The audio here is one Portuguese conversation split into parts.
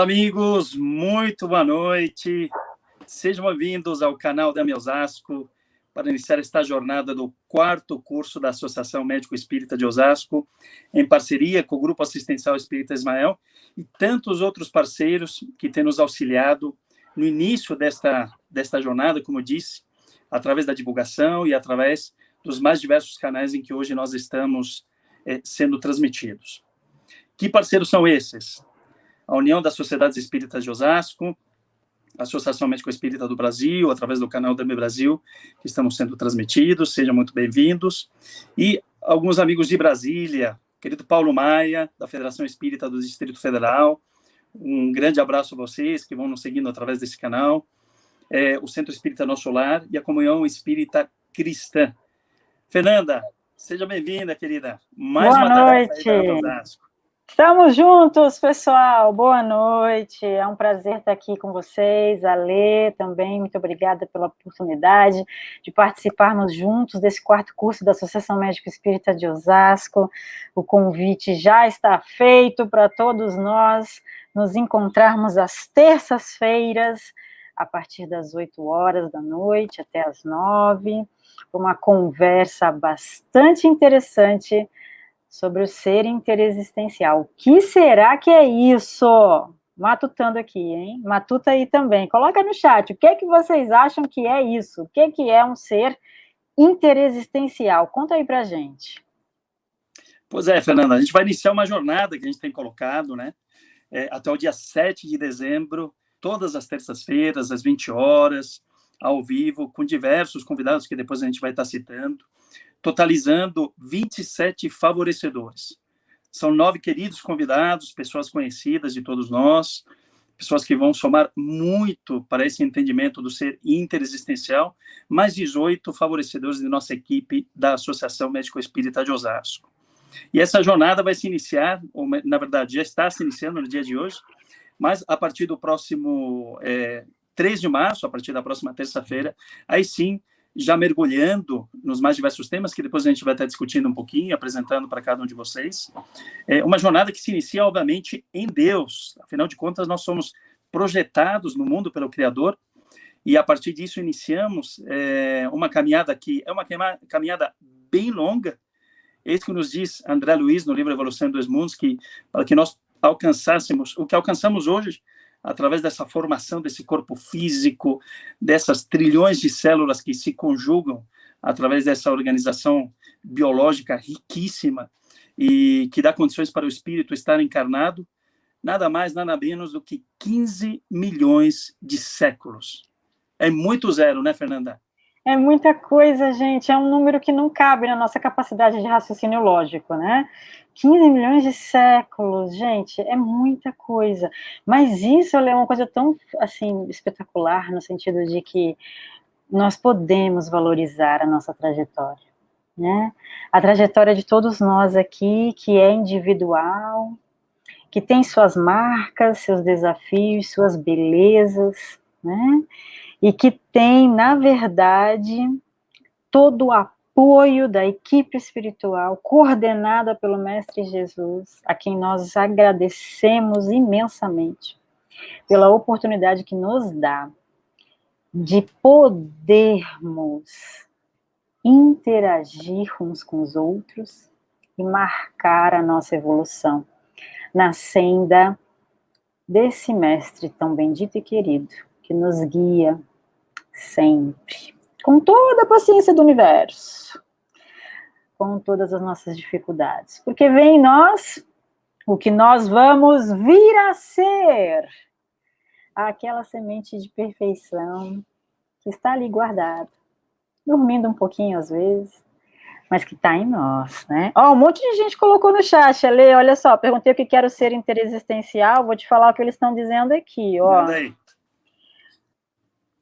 Olá, amigos, muito boa noite. Sejam bem-vindos ao canal da Osasco para iniciar esta jornada do quarto curso da Associação Médico Espírita de Osasco, em parceria com o Grupo Assistencial Espírita Ismael e tantos outros parceiros que têm nos auxiliado no início desta, desta jornada, como eu disse, através da divulgação e através dos mais diversos canais em que hoje nós estamos eh, sendo transmitidos. Que parceiros são esses? A União das Sociedades Espíritas de Osasco, a Associação Médico Espírita do Brasil, através do canal da Brasil, que estamos sendo transmitidos, sejam muito bem-vindos, e alguns amigos de Brasília, querido Paulo Maia, da Federação Espírita do Distrito Federal, um grande abraço a vocês que vão nos seguindo através desse canal, é, o Centro Espírita Nosso Lar e a Comunhão Espírita Cristã. Fernanda, seja bem-vinda, querida. Mais Boa uma noite. Osasco. Estamos juntos, pessoal. Boa noite. É um prazer estar aqui com vocês. A Lê também, muito obrigada pela oportunidade de participarmos juntos desse quarto curso da Associação Médico Espírita de Osasco. O convite já está feito para todos nós nos encontrarmos às terças-feiras, a partir das 8 horas da noite até as 9, uma conversa bastante interessante sobre o ser interexistencial. O que será que é isso? Matutando aqui, hein? Matuta aí também. Coloca no chat, o que é que vocês acham que é isso? O que é que é um ser interexistencial? Conta aí pra gente. Pois é, Fernanda, a gente vai iniciar uma jornada que a gente tem colocado, né? É, até o dia 7 de dezembro, todas as terças-feiras, às 20 horas, ao vivo, com diversos convidados que depois a gente vai estar citando totalizando 27 favorecedores. São nove queridos convidados, pessoas conhecidas de todos nós, pessoas que vão somar muito para esse entendimento do ser interexistencial, mais 18 favorecedores de nossa equipe da Associação Médico Espírita de Osasco. E essa jornada vai se iniciar, ou na verdade já está se iniciando no dia de hoje, mas a partir do próximo é, 3 de março, a partir da próxima terça-feira, aí sim já mergulhando nos mais diversos temas, que depois a gente vai estar discutindo um pouquinho, apresentando para cada um de vocês. É uma jornada que se inicia, obviamente, em Deus. Afinal de contas, nós somos projetados no mundo pelo Criador, e a partir disso iniciamos é, uma caminhada que é uma caminhada bem longa, esse que nos diz André Luiz no livro Evolução dos Mundos, que para que nós alcançássemos o que alcançamos hoje, através dessa formação desse corpo físico, dessas trilhões de células que se conjugam através dessa organização biológica riquíssima e que dá condições para o espírito estar encarnado, nada mais, nada menos do que 15 milhões de séculos. É muito zero, né, Fernanda? É muita coisa, gente. É um número que não cabe na nossa capacidade de raciocínio lógico, né? 15 milhões de séculos, gente, é muita coisa. Mas isso é uma coisa tão, assim, espetacular, no sentido de que nós podemos valorizar a nossa trajetória, né? A trajetória de todos nós aqui, que é individual, que tem suas marcas, seus desafios, suas belezas, né? e que tem, na verdade, todo o apoio da equipe espiritual coordenada pelo Mestre Jesus, a quem nós agradecemos imensamente pela oportunidade que nos dá de podermos interagir uns com os outros e marcar a nossa evolução na senda desse mestre tão bendito e querido que nos guia sempre, com toda a paciência do universo, com todas as nossas dificuldades, porque vem em nós o que nós vamos vir a ser, aquela semente de perfeição que está ali guardada, dormindo um pouquinho às vezes, mas que está em nós, né? Ó, um monte de gente colocou no chat, Ale, olha só, perguntei o que quero ser interexistencial, vou te falar o que eles estão dizendo aqui, ó. Manda.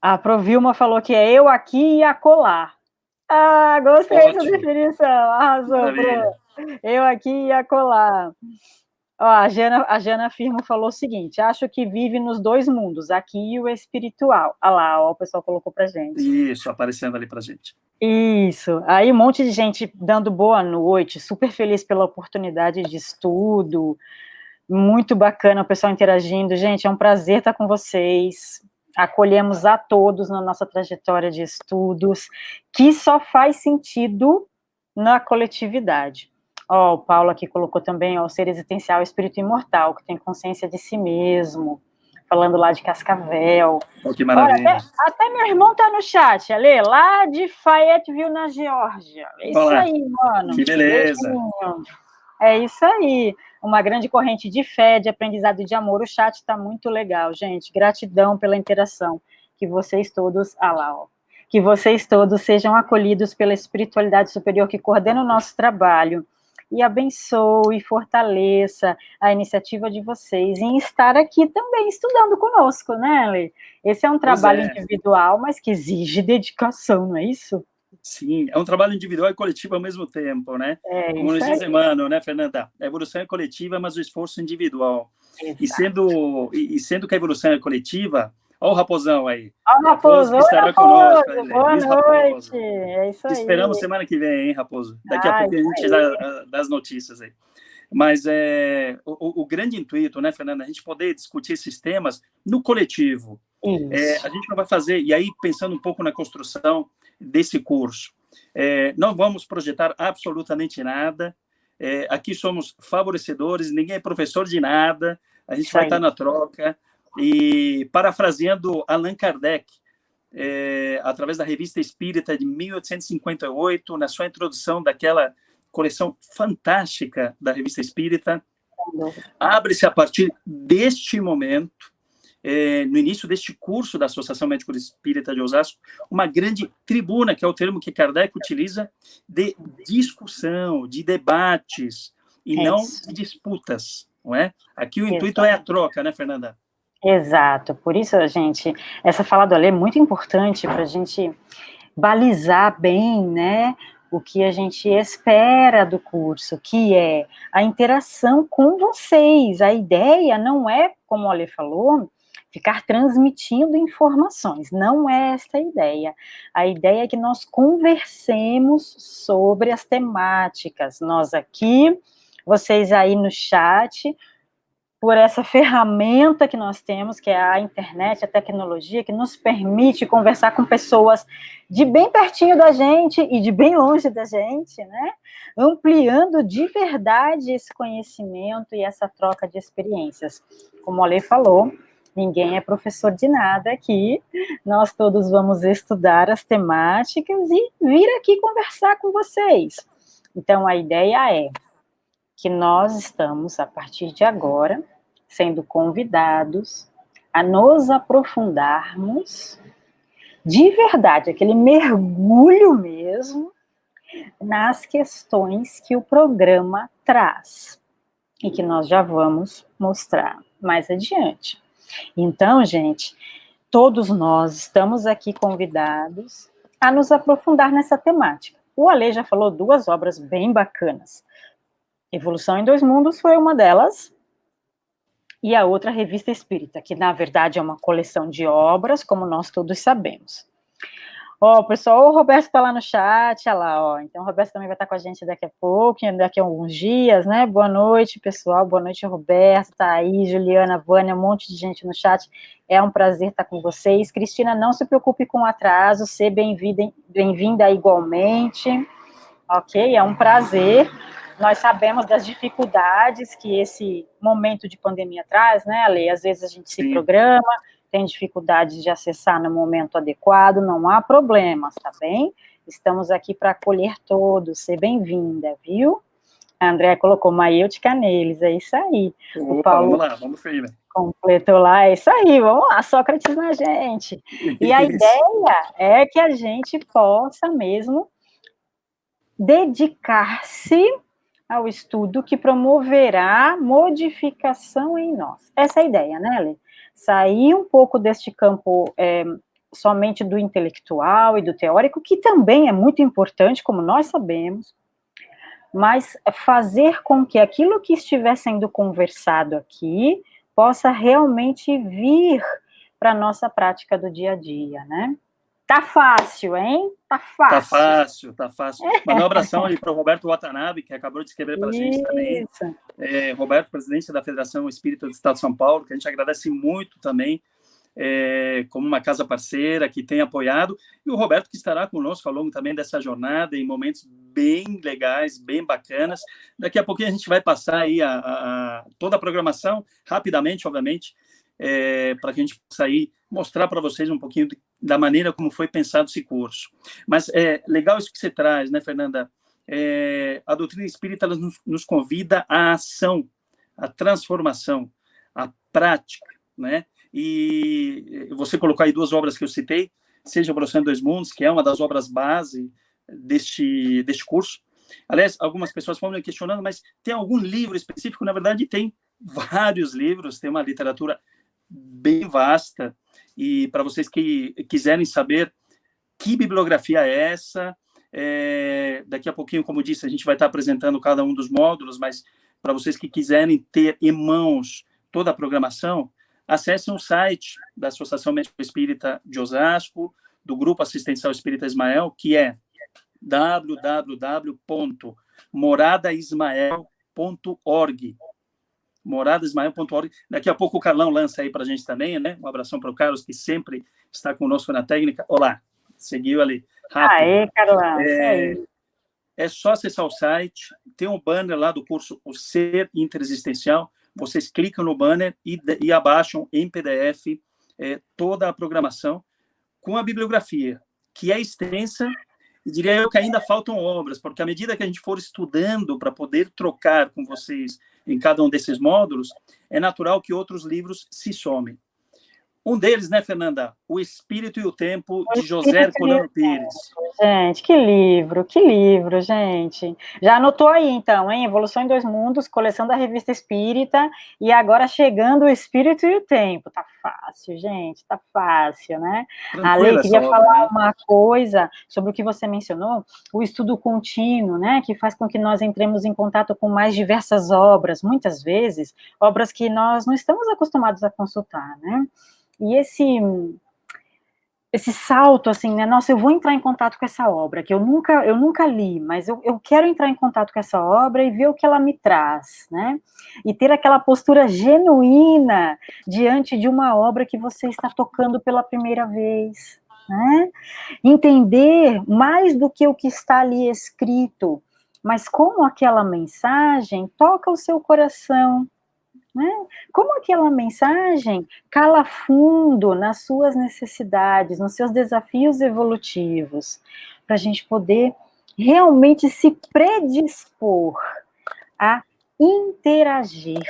A Provilma falou que é eu aqui e acolá. Ah, gostei dessa definição. Arrasou, Pro. Eu aqui e acolá. Ó, a, Jana, a Jana Firmo falou o seguinte: acho que vive nos dois mundos, aqui e o espiritual. Ah lá, ó, o pessoal colocou pra gente. Isso, aparecendo ali pra gente. Isso. Aí um monte de gente dando boa noite, super feliz pela oportunidade de estudo, Muito bacana o pessoal interagindo. Gente, é um prazer estar com vocês. Acolhemos a todos na nossa trajetória de estudos, que só faz sentido na coletividade. Ó, oh, o Paulo aqui colocou também ó, o ser existencial, o espírito imortal, que tem consciência de si mesmo, falando lá de Cascavel. Oh, que maravilha. Olha, até, até, meu irmão tá no chat, Ale, lá de Fayetteville, na Geórgia. É isso Olá. aí, mano. Que beleza. É isso aí. Uma grande corrente de fé, de aprendizado e de amor. O chat está muito legal, gente. Gratidão pela interação. Que vocês todos, ah lá, ó, que vocês todos sejam acolhidos pela espiritualidade superior que coordena o nosso trabalho e abençoe e fortaleça a iniciativa de vocês em estar aqui também estudando conosco, né, Lê? Esse é um trabalho é. individual, mas que exige dedicação, não é isso? Sim, é um trabalho individual e coletivo ao mesmo tempo, né? É, Como nos diz Emmanuel, né, Fernanda? A evolução é coletiva, mas o esforço é individual. E sendo, e sendo que a evolução é coletiva, Olha o Raposão aí. Olha o Raposo, Raposo estará Raposo, conosco. Boa noite. Raposo. É isso aí. Esperamos semana que vem, hein, Raposo? Daqui Ai, a pouco a gente dá das notícias aí. Mas é, o, o, grande intuito, né, Fernanda, a gente poder discutir esses temas no coletivo. É, a gente não vai fazer, e aí pensando um pouco na construção desse curso, é, não vamos projetar absolutamente nada, é, aqui somos favorecedores, ninguém é professor de nada, a gente Isso vai estar na troca, e parafraseando Allan Kardec, é, através da Revista Espírita de 1858, na sua introdução daquela coleção fantástica da Revista Espírita, abre-se a partir deste momento, é, no início deste curso da Associação Médico Espírita de Osasco, uma grande tribuna, que é o termo que Kardec utiliza, de discussão, de debates, e é não de disputas, não é? Aqui o Exato. intuito é a troca, né, Fernanda? Exato, por isso, gente, essa fala do Ale é muito importante para a gente balizar bem, né, o que a gente espera do curso, que é a interação com vocês. A ideia não é, como o Ale falou, ficar transmitindo informações, não é esta a ideia. A ideia é que nós conversemos sobre as temáticas, nós aqui, vocês aí no chat, por essa ferramenta que nós temos, que é a internet, a tecnologia, que nos permite conversar com pessoas de bem pertinho da gente e de bem longe da gente, né? Ampliando de verdade esse conhecimento e essa troca de experiências. Como a Lei falou, ninguém é professor de nada aqui, nós todos vamos estudar as temáticas e vir aqui conversar com vocês. Então, a ideia é que nós estamos, a partir de agora, sendo convidados a nos aprofundarmos de verdade, aquele mergulho mesmo, nas questões que o programa traz e que nós já vamos mostrar mais adiante. Então, gente, todos nós estamos aqui convidados a nos aprofundar nessa temática. O Ale já falou duas obras bem bacanas. Evolução em Dois Mundos foi uma delas, e a outra Revista Espírita, que na verdade é uma coleção de obras, como nós todos sabemos. Ó, oh, pessoal, o Roberto está lá no chat, olha lá, ó. Então, o Roberto também vai estar com a gente daqui a pouco, daqui a alguns dias, né? Boa noite, pessoal. Boa noite, Roberto. Tá aí, Juliana, Vânia, um monte de gente no chat. É um prazer estar com vocês. Cristina, não se preocupe com o atraso, ser bem-vinda bem igualmente. Ok? É um prazer. Nós sabemos das dificuldades que esse momento de pandemia traz, né, Ale? Às vezes a gente se Sim. programa, tem dificuldade de acessar no momento adequado, não há problemas, tá bem? Estamos aqui para acolher todos, ser bem-vinda, viu? A André colocou Maêutica neles, é isso aí. Opa, o Paulo vamos lá, vamos firme. Completou lá, é isso aí, vamos lá, Sócrates na gente. E a ideia é que a gente possa mesmo dedicar-se ao estudo que promoverá modificação em nós. Essa é a ideia, né, Lê? Sair um pouco deste campo é, somente do intelectual e do teórico, que também é muito importante, como nós sabemos, mas fazer com que aquilo que estiver sendo conversado aqui possa realmente vir para a nossa prática do dia a dia, né? Tá fácil, hein? Tá fácil. Tá fácil, tá fácil. Mandar um abração aí para o Roberto Watanabe, que acabou de escrever para a gente também. É, Roberto, presidente da Federação Espírita do Estado de São Paulo, que a gente agradece muito também, é, como uma casa parceira que tem apoiado, e o Roberto que estará conosco ao longo também dessa jornada, em momentos bem legais, bem bacanas. Daqui a pouquinho a gente vai passar aí a, a, a toda a programação, rapidamente, obviamente, é, para que a gente aí mostrar para vocês um pouquinho de, da maneira como foi pensado esse curso. Mas é legal isso que você traz, né, Fernanda? É, a doutrina espírita nos, nos convida à ação, à transformação, à prática, né? E você colocou aí duas obras que eu citei, seja Evolução em Dois Mundos, que é uma das obras base deste, deste curso. Aliás, algumas pessoas foram me questionando, mas tem algum livro específico? Na verdade, tem vários livros, tem uma literatura bem vasta, e para vocês que quiserem saber que bibliografia é essa, é, daqui a pouquinho, como disse, a gente vai estar apresentando cada um dos módulos, mas para vocês que quiserem ter em mãos toda a programação, acessem o site da Associação Médico Espírita de Osasco, do Grupo Assistencial Espírita Ismael, que é www.moradaismael.org moradasmael.org. Daqui a pouco o Carlão lança aí para a gente também, né? Um abração para o Carlos, que sempre está conosco na técnica. Olá, seguiu ali. Rápido. Aê, Carlão. É, é só acessar o site, tem um banner lá do curso O Ser Interexistencial, vocês clicam no banner e, e abaixam em PDF é, toda a programação com a bibliografia, que é extensa, e diria eu que ainda faltam obras, porque à medida que a gente for estudando para poder trocar com vocês em cada um desses módulos, é natural que outros livros se somem. Um deles, né, Fernanda? O Espírito e o Tempo, de José Herculano Pires. Gente, que livro, que livro, gente. Já anotou aí, então, hein? Evolução em Dois Mundos, coleção da Revista Espírita, e agora chegando o Espírito e o Tempo. Tá fácil, gente, tá fácil, né? Ale, queria obra, falar né? uma coisa sobre o que você mencionou, o estudo contínuo, né, que faz com que nós entremos em contato com mais diversas obras, muitas vezes, obras que nós não estamos acostumados a consultar, né? E esse esse salto, assim, né, nossa, eu vou entrar em contato com essa obra, que eu nunca, eu nunca li, mas eu, eu quero entrar em contato com essa obra e ver o que ela me traz, né, e ter aquela postura genuína diante de uma obra que você está tocando pela primeira vez, né, entender mais do que o que está ali escrito, mas como aquela mensagem toca o seu coração, né? Como aquela mensagem cala fundo nas suas necessidades, nos seus desafios evolutivos, para a gente poder realmente se predispor a interagir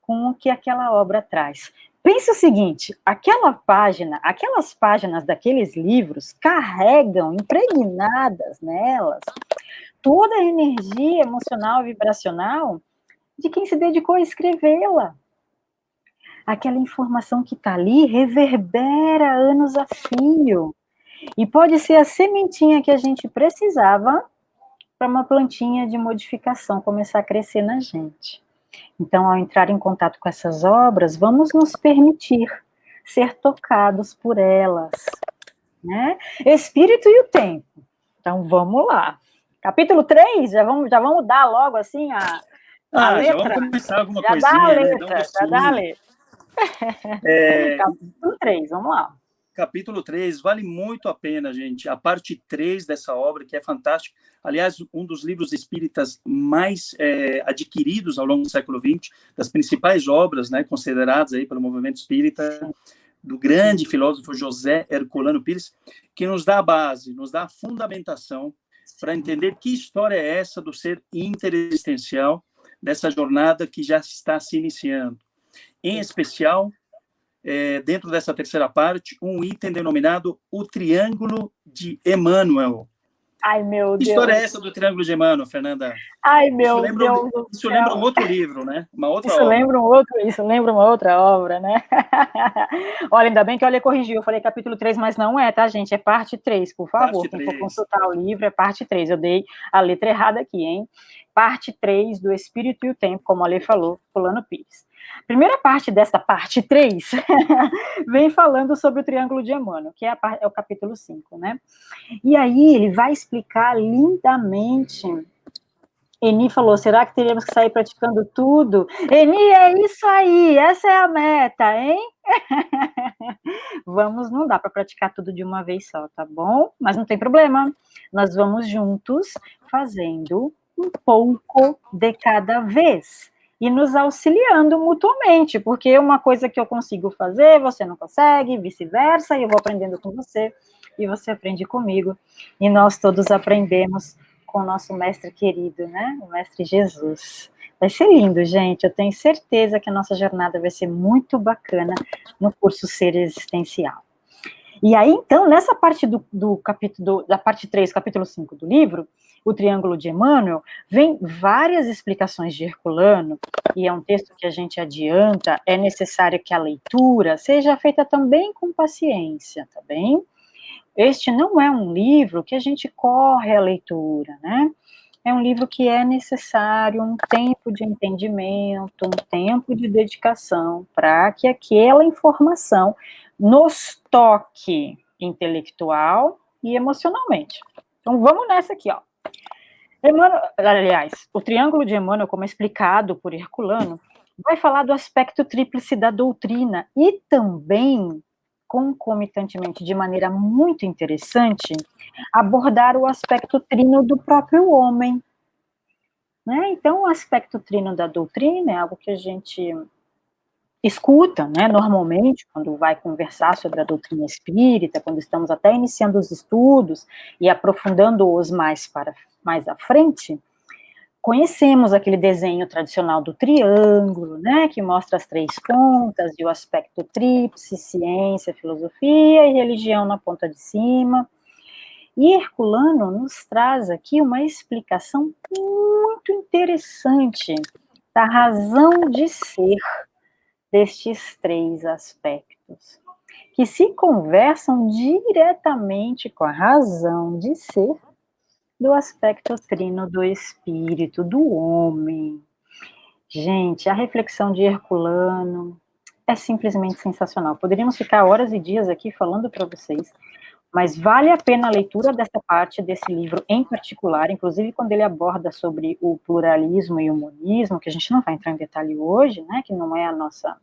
com o que aquela obra traz. Pense o seguinte, aquela página, aquelas páginas daqueles livros carregam impregnadas nelas toda a energia emocional e vibracional de quem se dedicou a escrevê-la. Aquela informação que está ali reverbera anos a fio. E pode ser a sementinha que a gente precisava para uma plantinha de modificação começar a crescer na gente. Então, ao entrar em contato com essas obras, vamos nos permitir ser tocados por elas. Né? Espírito e o tempo. Então, vamos lá. Capítulo 3, já vamos, já vamos dar logo assim a, ah, letra. já vamos começar alguma já coisinha, dá a letra, né? Já dá a letra. É... Capítulo 3, vamos lá. Capítulo 3, vale muito a pena, gente. A parte 3 dessa obra, que é fantástica. Aliás, um dos livros espíritas mais é, adquiridos ao longo do século XX, das principais obras né, consideradas aí pelo movimento espírita, do grande filósofo José Herculano Pires, que nos dá a base, nos dá a fundamentação para entender que história é essa do ser interexistencial dessa jornada que já está se iniciando. Em especial, é, dentro dessa terceira parte, um item denominado o Triângulo de Emmanuel. Ai, meu que Deus. Que história é essa do Triângulo de Emmanuel, Fernanda? Ai, meu isso lembra, Deus. Isso lembra um outro livro, né? Uma outra isso obra. Lembra um outro, isso lembra uma outra obra, né? Olha, ainda bem que olha corrigiu. Eu falei capítulo 3, mas não é, tá, gente? É parte 3, por favor. Parte Quem 3. for consultar o livro, é parte 3. Eu dei a letra errada aqui, hein? parte 3 do Espírito e o Tempo, como a Lê falou, Fulano Pires. Primeira parte dessa parte 3 vem falando sobre o triângulo de Emmanuel, que é, a, é o capítulo 5, né? E aí ele vai explicar lindamente Eni falou, será que teríamos que sair praticando tudo? Eni, é isso aí, essa é a meta, hein? vamos, não dá para praticar tudo de uma vez só, tá bom? Mas não tem problema, nós vamos juntos fazendo um pouco de cada vez e nos auxiliando mutuamente, porque uma coisa que eu consigo fazer, você não consegue, vice-versa, e eu vou aprendendo com você, e você aprende comigo, e nós todos aprendemos com o nosso mestre querido, né? O mestre Jesus. Vai ser lindo, gente. Eu tenho certeza que a nossa jornada vai ser muito bacana no curso Ser Existencial. E aí, então, nessa parte do, do capítulo, da parte 3, capítulo 5 do livro, o Triângulo de Emmanuel, vem várias explicações de Herculano, e é um texto que a gente adianta, é necessário que a leitura seja feita também com paciência, tá bem? Este não é um livro que a gente corre a leitura, né? É um livro que é necessário um tempo de entendimento, um tempo de dedicação, para que aquela informação nos toque intelectual e emocionalmente. Então vamos nessa aqui, ó. Emmanuel, aliás, o triângulo de Emmanuel, como explicado por Herculano, vai falar do aspecto tríplice da doutrina e também concomitantemente, de maneira muito interessante, abordar o aspecto trino do próprio homem. Né? Então, o aspecto trino da doutrina é algo que a gente escuta, né, normalmente, quando vai conversar sobre a doutrina espírita, quando estamos até iniciando os estudos e aprofundando-os mais para mais à frente, conhecemos aquele desenho tradicional do triângulo, né, que mostra as três pontas e o aspecto tríplice, ciência, filosofia e religião na ponta de cima. E Herculano nos traz aqui uma explicação muito interessante da razão de ser destes três aspectos, que se conversam diretamente com a razão de ser do aspecto trino do espírito, do homem. Gente, a reflexão de Herculano é simplesmente sensacional. Poderíamos ficar horas e dias aqui falando para vocês, mas vale a pena a leitura dessa parte desse livro em particular, inclusive quando ele aborda sobre o pluralismo e o monismo, que a gente não vai entrar em detalhe hoje, né, que não é a nossa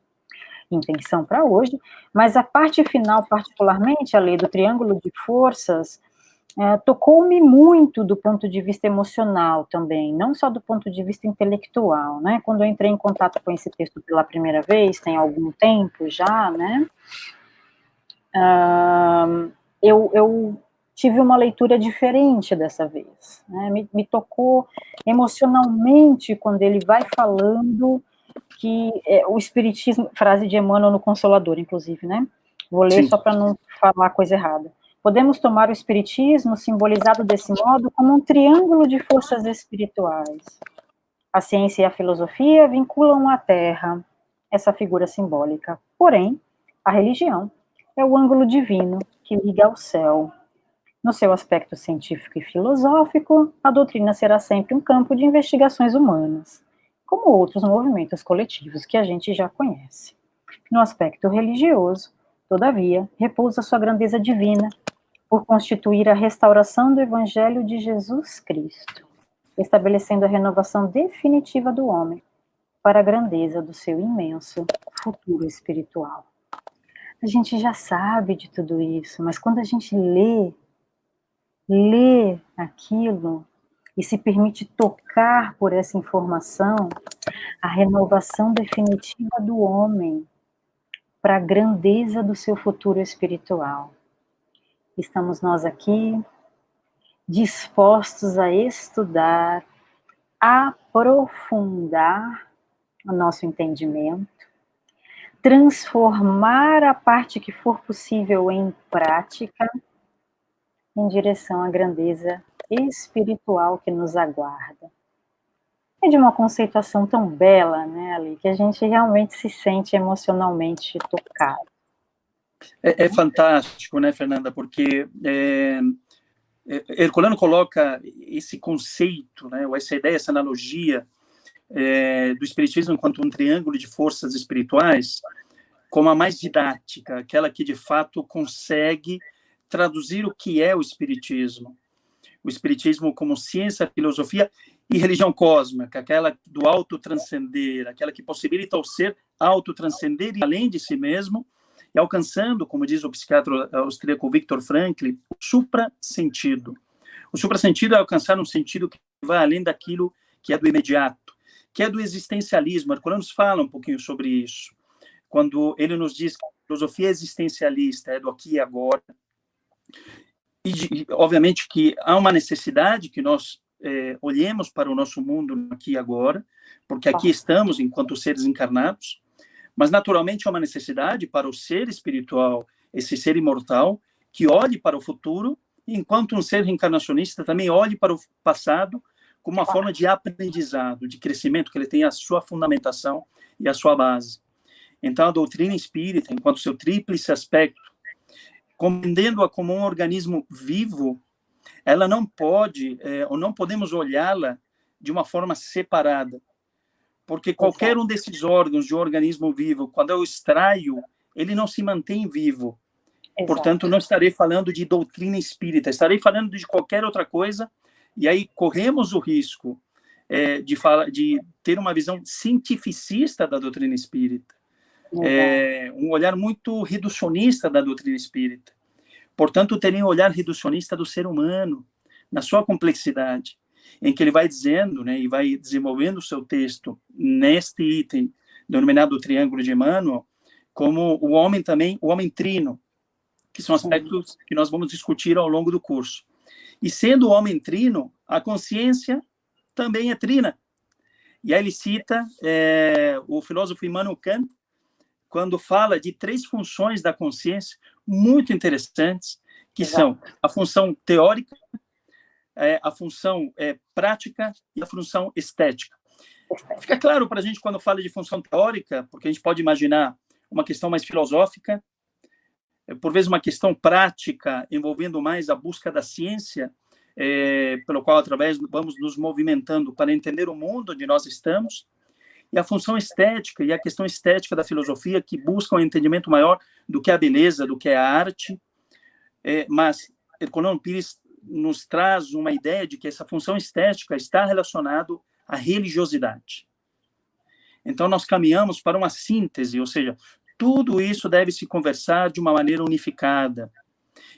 intenção para hoje, mas a parte final, particularmente, a lei do triângulo de forças, é, tocou-me muito do ponto de vista emocional também, não só do ponto de vista intelectual, né? Quando eu entrei em contato com esse texto pela primeira vez, tem algum tempo já, né? Uh, eu, eu tive uma leitura diferente dessa vez, né? me, me, tocou emocionalmente quando ele vai falando que é, o espiritismo, frase de Emmanuel no Consolador, inclusive, né? Vou ler Sim. só para não falar coisa errada. Podemos tomar o espiritismo, simbolizado desse modo, como um triângulo de forças espirituais. A ciência e a filosofia vinculam a Terra, essa figura simbólica. Porém, a religião é o ângulo divino que liga ao céu. No seu aspecto científico e filosófico, a doutrina será sempre um campo de investigações humanas, como outros movimentos coletivos que a gente já conhece. No aspecto religioso, todavia, repousa sua grandeza divina por constituir a restauração do Evangelho de Jesus Cristo, estabelecendo a renovação definitiva do homem para a grandeza do seu imenso futuro espiritual. A gente já sabe de tudo isso, mas quando a gente lê, lê aquilo e se permite tocar por essa informação, a renovação definitiva do homem para a grandeza do seu futuro espiritual estamos nós aqui dispostos a estudar, aprofundar o nosso entendimento, transformar a parte que for possível em prática, em direção à grandeza espiritual que nos aguarda. É de uma conceituação tão bela, né, Ali, que a gente realmente se sente emocionalmente tocado. É, é, fantástico, né, Fernanda, porque é, é, Herculano coloca esse conceito, né, ou essa ideia, essa analogia, é, do Espiritismo enquanto um triângulo de forças espirituais como a mais didática, aquela que de fato consegue traduzir o que é o Espiritismo. O Espiritismo como ciência, filosofia e religião cósmica, aquela do autotranscender, aquela que possibilita ao ser autotranscender além de si mesmo e alcançando, como diz o psiquiatra austríaco Viktor Frankl, o supra-sentido. O supra-sentido é alcançar um sentido que vai além daquilo que é do imediato, que é do existencialismo. Herculano fala um pouquinho sobre isso, quando ele nos diz que a filosofia existencialista é do aqui e agora, e, obviamente, que há uma necessidade que nós é, olhemos para o nosso mundo aqui e agora, porque aqui estamos enquanto seres encarnados, mas naturalmente há uma necessidade para o ser espiritual, esse ser imortal, que olhe para o futuro, enquanto um ser reencarnacionista também olhe para o passado como uma forma de aprendizado, de crescimento, que ele tem a sua fundamentação e a sua base. Então, a doutrina espírita, enquanto seu tríplice aspecto, compreendendo-a como um organismo vivo, ela não pode, é, ou não podemos olhá-la de uma forma separada. Porque qualquer um desses órgãos de organismo vivo, quando eu extraio, ele não se mantém vivo. Exato. Portanto, não estarei falando de doutrina espírita, estarei falando de qualquer outra coisa, e aí corremos o risco é, de, fala, de ter uma visão cientificista da doutrina espírita é, um olhar muito reducionista da doutrina espírita. Portanto, teria um olhar reducionista do ser humano, na sua complexidade, em que ele vai dizendo, né, e vai desenvolvendo o seu texto neste item denominado Triângulo de Emmanuel, como o homem também, o homem trino, que são aspectos que nós vamos discutir ao longo do curso. E sendo o homem trino, a consciência também é trina. E aí ele cita é, o filósofo Immanuel Kant, quando fala de três funções da consciência muito interessantes, que Exato. são a função teórica, é, a função é, prática e a função estética. Fica claro para a gente quando fala de função teórica, porque a gente pode imaginar uma questão mais filosófica, é, por vezes uma questão prática, envolvendo mais a busca da ciência, é, pelo qual, através, vamos nos movimentando para entender o mundo onde nós estamos, e a função estética e a questão estética da filosofia que buscam um entendimento maior do que a beleza, do que é a arte, é, mas Herculano Pires nos traz uma ideia de que essa função estética está relacionado à religiosidade. Então nós caminhamos para uma síntese, ou seja, tudo isso deve se conversar de uma maneira unificada.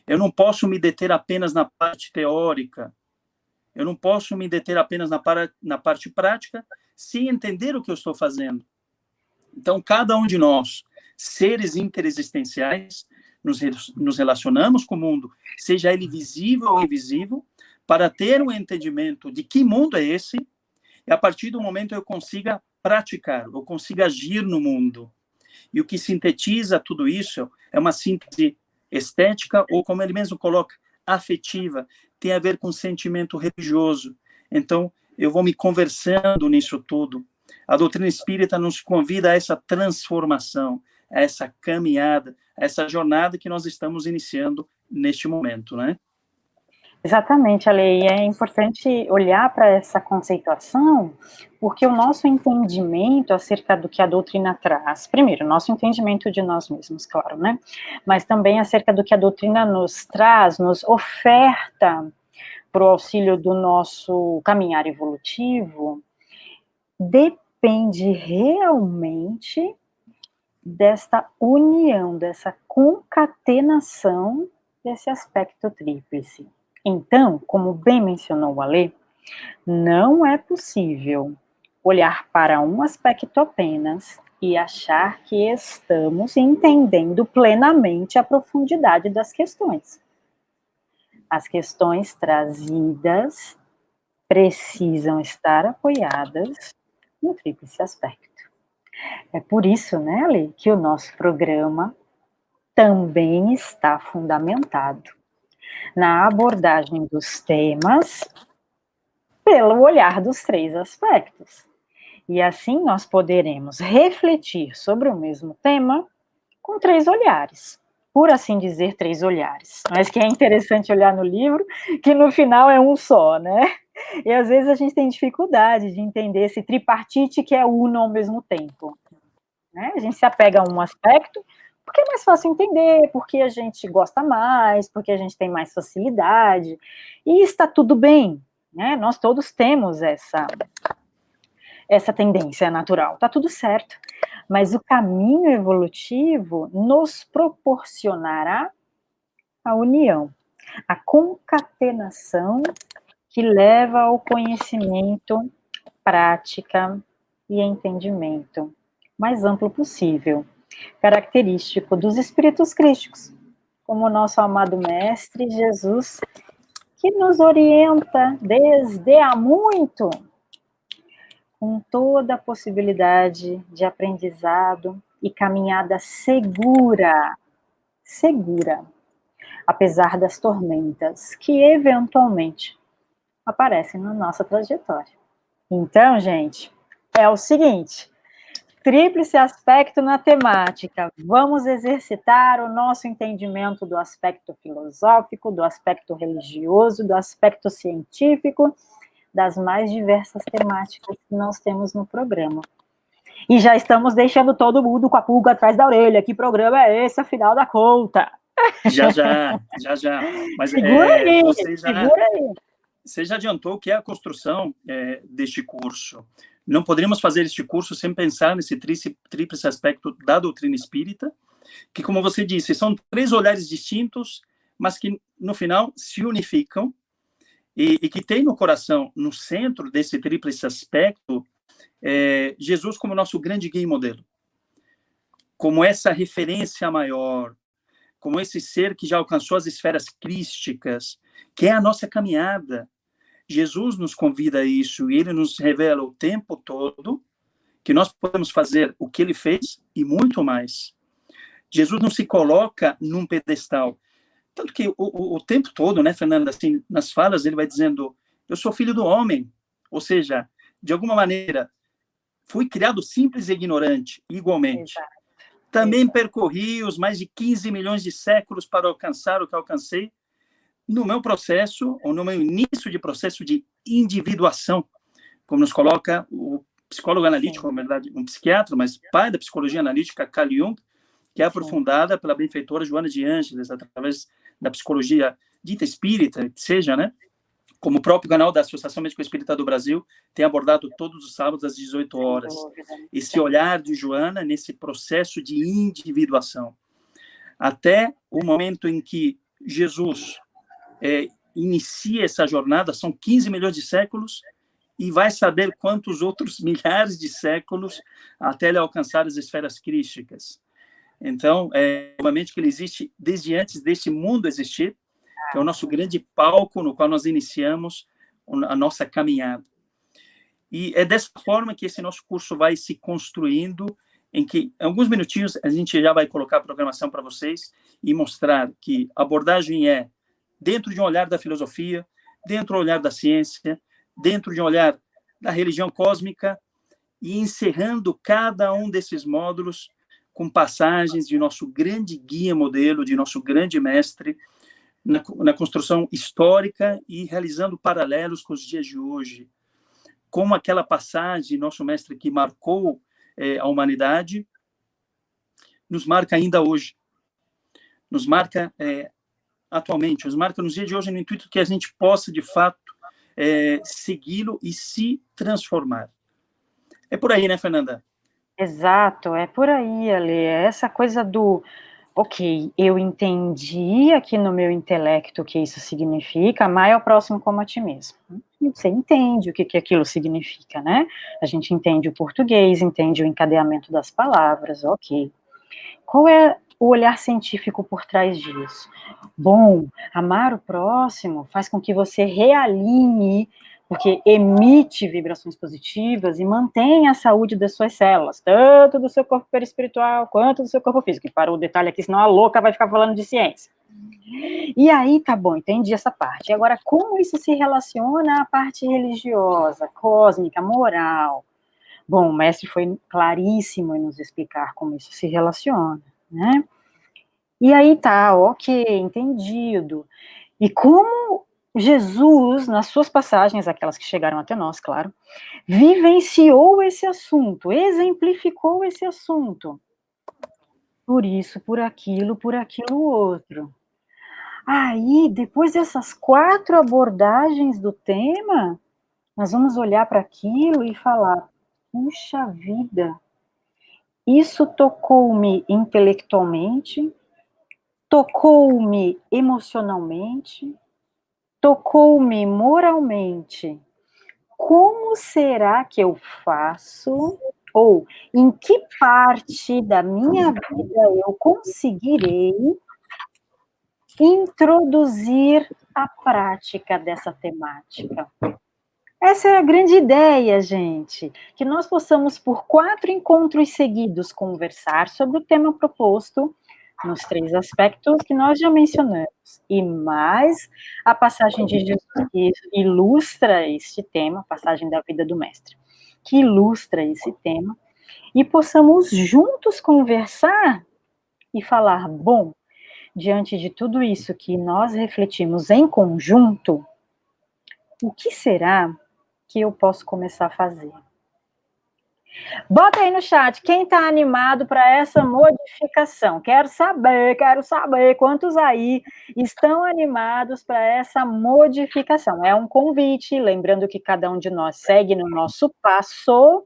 Eu não posso me deter apenas na parte teórica, eu não posso me deter apenas na, para, na parte prática, sem entender o que eu estou fazendo. Então, cada um de nós, seres interexistenciais, nos, nos relacionamos com o mundo, seja ele visível ou invisível, para ter um entendimento de que mundo é esse, e a partir do momento eu consiga praticar, eu consiga agir no mundo. E o que sintetiza tudo isso é uma síntese estética, ou como ele mesmo coloca, afetiva, tem a ver com sentimento religioso. Então, eu vou me conversando nisso tudo. A doutrina espírita nos convida a essa transformação, essa caminhada, essa jornada que nós estamos iniciando neste momento, né? Exatamente, Ale, e é importante olhar para essa conceituação, porque o nosso entendimento acerca do que a doutrina traz, primeiro, nosso entendimento de nós mesmos, claro, né? Mas também acerca do que a doutrina nos traz, nos oferta para o auxílio do nosso caminhar evolutivo, depende realmente desta união, dessa concatenação desse aspecto tríplice. Então, como bem mencionou o Alê, não é possível olhar para um aspecto apenas e achar que estamos entendendo plenamente a profundidade das questões as questões trazidas precisam estar apoiadas no tríplice aspecto. É por isso, né, Ali, que o nosso programa também está fundamentado na abordagem dos temas pelo olhar dos três aspectos. E assim nós poderemos refletir sobre o mesmo tema com três olhares por assim dizer, três olhares. Mas que é interessante olhar no livro, que no final é um só, né? E às vezes a gente tem dificuldade de entender esse tripartite que é uno ao mesmo tempo. Né? A gente se apega a um aspecto porque é mais fácil entender, porque a gente gosta mais, porque a gente tem mais facilidade, e está tudo bem, né? Nós todos temos essa essa tendência natural, tá tudo certo. Mas o caminho evolutivo nos proporcionará a união, a concatenação que leva ao conhecimento, prática e entendimento mais amplo possível, característico dos espíritos crísticos, como o nosso amado mestre Jesus, que nos orienta desde há muito com toda a possibilidade de aprendizado e caminhada segura, segura, apesar das tormentas que eventualmente aparecem na nossa trajetória. Então, gente, é o seguinte, tríplice aspecto na temática. Vamos exercitar o nosso entendimento do aspecto filosófico, do aspecto religioso, do aspecto científico das mais diversas temáticas que nós temos no programa. E já estamos deixando todo mundo com a pulga atrás da orelha. Que programa é esse, afinal da conta? Já, já, já, já. Mas, segura é, aí, já, segura aí. Você já adiantou que é a construção é, deste curso. Não poderíamos fazer este curso sem pensar nesse tríplice aspecto da doutrina espírita, que, como você disse, são três olhares distintos, mas que, no final, se unificam e, e, que tem no coração, no centro desse tríplice aspecto, é, Jesus como nosso grande guia e modelo, como essa referência maior, como esse ser que já alcançou as esferas crísticas, que é a nossa caminhada. Jesus nos convida a isso e ele nos revela o tempo todo que nós podemos fazer o que ele fez e muito mais. Jesus não se coloca num pedestal, tanto que o, o, o, tempo todo, né, Fernanda, assim, nas falas ele vai dizendo, eu sou filho do homem, ou seja, de alguma maneira, fui criado simples e ignorante, igualmente. Exato. Também Exato. percorri os mais de 15 milhões de séculos para alcançar o que alcancei no meu processo, ou no meu início de processo de individuação, como nos coloca o psicólogo analítico, na verdade, um psiquiatra, mas pai da psicologia analítica, Carl Jung, que é aprofundada pela benfeitora Joana de Ângeles, através da psicologia dita espírita, que seja, né? Como o próprio canal da Associação Médico Espírita do Brasil tem abordado todos os sábados às 18 horas. Esse olhar de Joana nesse processo de individuação. Até o momento em que Jesus é, inicia essa jornada, são 15 milhões de séculos, e vai saber quantos outros milhares de séculos até ele alcançar as esferas crísticas. Então, é, obviamente que ele existe desde antes deste mundo existir, que é o nosso grande palco no qual nós iniciamos a nossa caminhada. E é dessa forma que esse nosso curso vai se construindo, em que, em alguns minutinhos, a gente já vai colocar a programação para vocês e mostrar que a abordagem é dentro de um olhar da filosofia, dentro do olhar da ciência, dentro de um olhar da religião cósmica, e encerrando cada um desses módulos com passagens de nosso grande guia modelo, de nosso grande mestre, na, na, construção histórica e realizando paralelos com os dias de hoje. Como aquela passagem, nosso mestre que marcou é, a humanidade, nos marca ainda hoje. Nos marca é, atualmente, nos marca nos dias de hoje no intuito que a gente possa, de fato, é, segui-lo e se transformar. É por aí, né, Fernanda? Exato, é por aí, Ale. É essa coisa do, ok, eu entendi aqui no meu intelecto o que isso significa, amar é o próximo como a ti mesmo. Você entende o que, que aquilo significa, né? A gente entende o português, entende o encadeamento das palavras, ok. Qual é o olhar científico por trás disso? Bom, amar o próximo faz com que você realinhe porque emite vibrações positivas e mantém a saúde das suas células, tanto do seu corpo perispiritual quanto do seu corpo físico. E para o detalhe aqui, senão a louca vai ficar falando de ciência. E aí, tá bom, entendi essa parte. Agora, como isso se relaciona à parte religiosa, cósmica, moral? Bom, o mestre foi claríssimo em nos explicar como isso se relaciona, né? E aí tá, ok, entendido. E como Jesus, nas suas passagens, aquelas que chegaram até nós, claro, vivenciou esse assunto, exemplificou esse assunto. Por isso, por aquilo, por aquilo outro. Aí, depois dessas quatro abordagens do tema, nós vamos olhar para aquilo e falar: puxa vida, isso tocou-me intelectualmente, tocou-me emocionalmente, tocou-me moralmente. Como será que eu faço? Ou em que parte da minha vida eu conseguirei introduzir a prática dessa temática? Essa é a grande ideia, gente, que nós possamos, por quatro encontros seguidos, conversar sobre o tema proposto nos três aspectos que nós já mencionamos, e mais a passagem de Jesus que ilustra este tema, a passagem da vida do Mestre, que ilustra esse tema, e possamos juntos conversar e falar, bom, diante de tudo isso que nós refletimos em conjunto, o que será que eu posso começar a fazer. Bota aí no chat quem está animado para essa modificação. Quero saber, quero saber quantos aí estão animados para essa modificação. É um convite, lembrando que cada um de nós segue no nosso passo.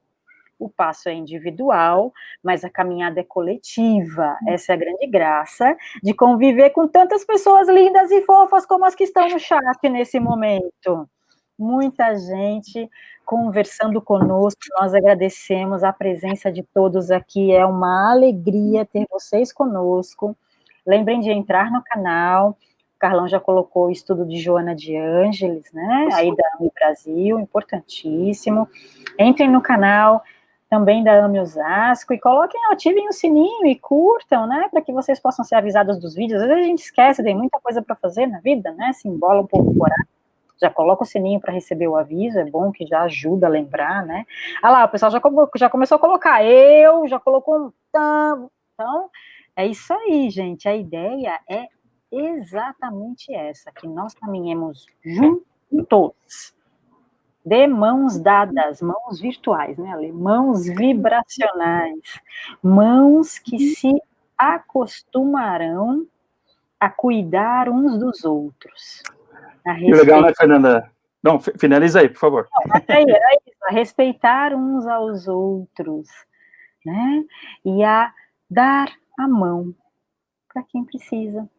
O passo é individual, mas a caminhada é coletiva. Essa é a grande graça de conviver com tantas pessoas lindas e fofas como as que estão no chat nesse momento muita gente conversando conosco. Nós agradecemos a presença de todos aqui. É uma alegria ter vocês conosco. Lembrem de entrar no canal. O Carlão já colocou o estudo de Joana de Ângeles, né? Aí da AMI Brasil, importantíssimo. Entrem no canal também da AMI Osasco e coloquem, ativem o sininho e curtam, né? Para que vocês possam ser avisados dos vídeos. Às vezes a gente esquece, tem muita coisa para fazer na vida, né? Se embola um pouco o horário já coloca o sininho para receber o aviso, é bom que já ajuda a lembrar, né? Ah lá, o pessoal já, já começou a colocar eu, já colocou um então, é isso aí, gente, a ideia é exatamente essa, que nós caminhemos juntos, de mãos dadas, mãos virtuais, né, Ale? Mãos vibracionais, mãos que se acostumarão a cuidar uns dos outros. Que legal, né, Fernanda? Não, finaliza aí, por favor. Não, é isso, a respeitar uns aos outros, né? E a dar a mão para quem precisa,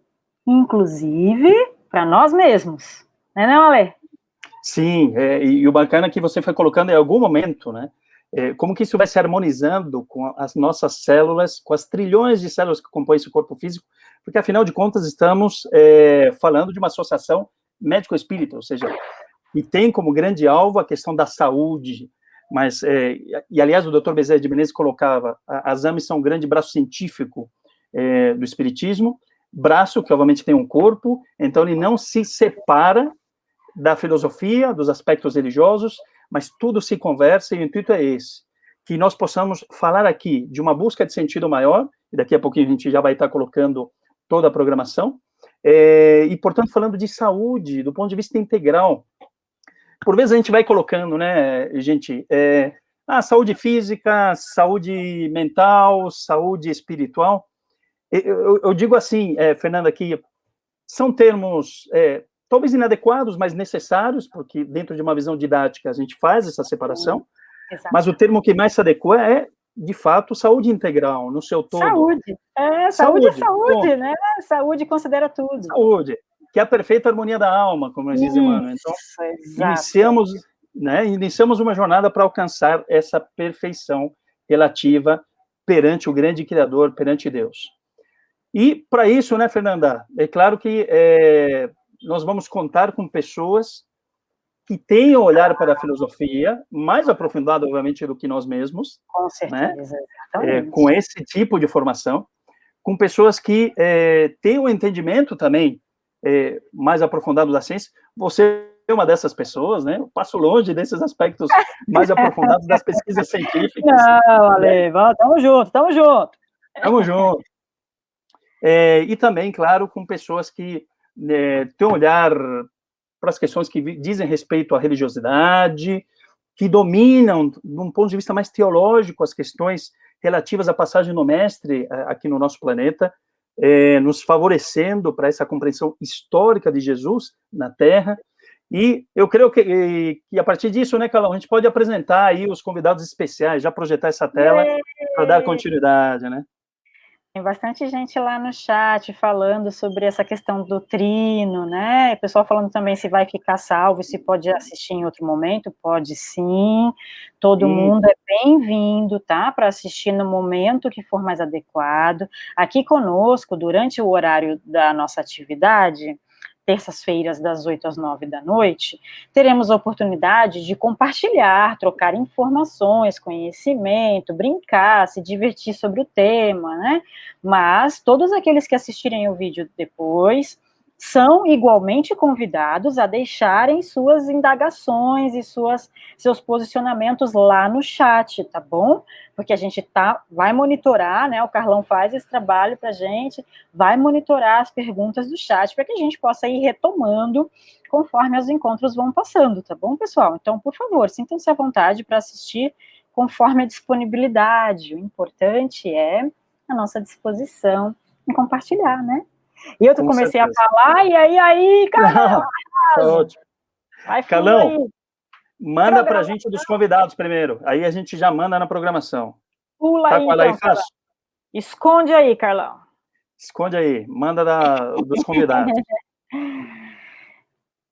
inclusive para nós mesmos, né, não, Ale? Sim, é, e o bacana é que você foi colocando em algum momento, né? É, como que isso vai se harmonizando com as nossas células, com as trilhões de células que compõem esse corpo físico, porque afinal de contas estamos é, falando de uma associação médico-espírita, ou seja, e tem como grande alvo a questão da saúde, mas, é, e aliás, o Dr. Bezerra de Menezes colocava, as AMES são um grande braço científico é, do espiritismo, braço que obviamente tem um corpo, então ele não se separa da filosofia, dos aspectos religiosos, mas tudo se conversa e o intuito é esse, que nós possamos falar aqui de uma busca de sentido maior, e daqui a pouquinho a gente já vai estar colocando toda a programação, é, e, portanto, falando de saúde, do ponto de vista integral. Por vezes a gente vai colocando, né, gente, é, ah, saúde física, saúde mental, saúde espiritual. Eu, eu, digo assim, é, Fernanda, que são termos é, talvez inadequados, mas necessários, porque dentro de uma visão didática a gente faz essa separação, mas o termo que mais se adequa é de fato, saúde integral, no seu todo. Saúde. É, saúde, é saúde saúde, Bom, né? Saúde considera tudo. Saúde, que é a perfeita harmonia da alma, como diz Emmanuel. Então, iniciamos, né, iniciamos uma jornada para alcançar essa perfeição relativa perante o grande Criador, perante Deus. E, para isso, né, Fernanda, é claro que é, nós vamos contar com pessoas que tenham olhar para a filosofia, mais aprofundado, obviamente, do que nós mesmos. Com né? certeza, né? é, com esse tipo de formação, com pessoas que é, têm um entendimento também é, mais aprofundado da ciência. Você é uma dessas pessoas, né? Eu passo longe desses aspectos mais aprofundados das pesquisas científicas. Não, Ale, né? tamo junto, tamo junto. Tamo junto. É, e também, claro, com pessoas que é, têm um olhar para as questões que dizem respeito à religiosidade, que dominam, de um ponto de vista mais teológico, as questões relativas à passagem do mestre eh, aqui no nosso planeta, é, nos favorecendo para essa compreensão histórica de Jesus na Terra. E eu creio que, que a partir disso, né, Calão, a gente pode apresentar aí os convidados especiais, já projetar essa tela para dar continuidade, né? Tem bastante gente lá no chat falando sobre essa questão do trino, né? O pessoal falando também se vai ficar salvo, se pode assistir em outro momento. Pode sim. Todo sim. mundo é bem-vindo, tá? Para assistir no momento que for mais adequado. Aqui conosco, durante o horário da nossa atividade, terças-feiras, das 8 às 9 da noite, teremos a oportunidade de compartilhar, trocar informações, conhecimento, brincar, se divertir sobre o tema, né? Mas todos aqueles que assistirem o vídeo depois são igualmente convidados a deixarem suas indagações e suas, seus posicionamentos lá no chat, tá bom? Porque a gente tá, vai monitorar, né? O Carlão faz esse trabalho para a gente, vai monitorar as perguntas do chat para que a gente possa ir retomando conforme os encontros vão passando, tá bom, pessoal? Então, por favor, sintam-se à vontade para assistir conforme a disponibilidade. O importante é a nossa disposição em compartilhar, né? E eu Com comecei certeza. a falar, e aí, aí, Carlão, tá ótimo. Vai Carlão, manda para a gente dos convidados primeiro, aí a gente já manda na programação. Pula tá aí, então, aí fácil? Esconde aí, Carlão. Esconde aí, manda da, dos convidados.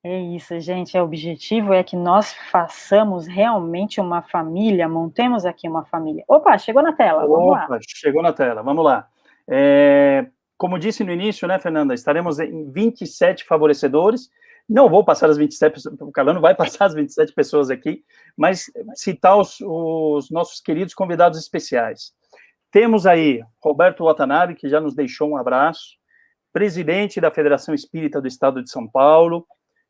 É isso, gente. O objetivo é que nós façamos realmente uma família, montemos aqui uma família. Opa, chegou na tela, vamos Opa, lá. chegou na tela, vamos lá. É, como disse no início, né, Fernanda, estaremos em 27 favorecedores. Não vou passar as 27, o Carlão não vai passar as 27 pessoas aqui, mas citar os, os nossos queridos convidados especiais. Temos aí Roberto Watanabe, que já nos deixou um abraço, presidente da Federação Espírita do Estado de São Paulo,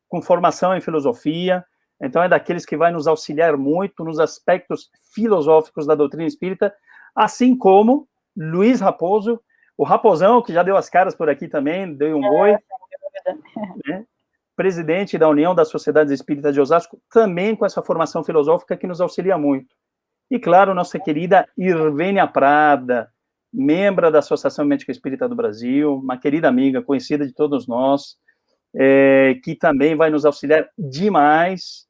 com formação em filosofia, então é daqueles que vai nos auxiliar muito nos aspectos filosóficos da doutrina espírita, assim como Luiz Raposo, o Raposão, que já deu as caras por aqui também, deu um oi. Né? Presidente da União das Sociedades Espíritas de Osasco, também com essa formação filosófica que nos auxilia muito. E, claro, nossa querida Irvênia Prada, membro da Associação Médica Espírita do Brasil, uma querida amiga, conhecida de todos nós, é, que também vai nos auxiliar demais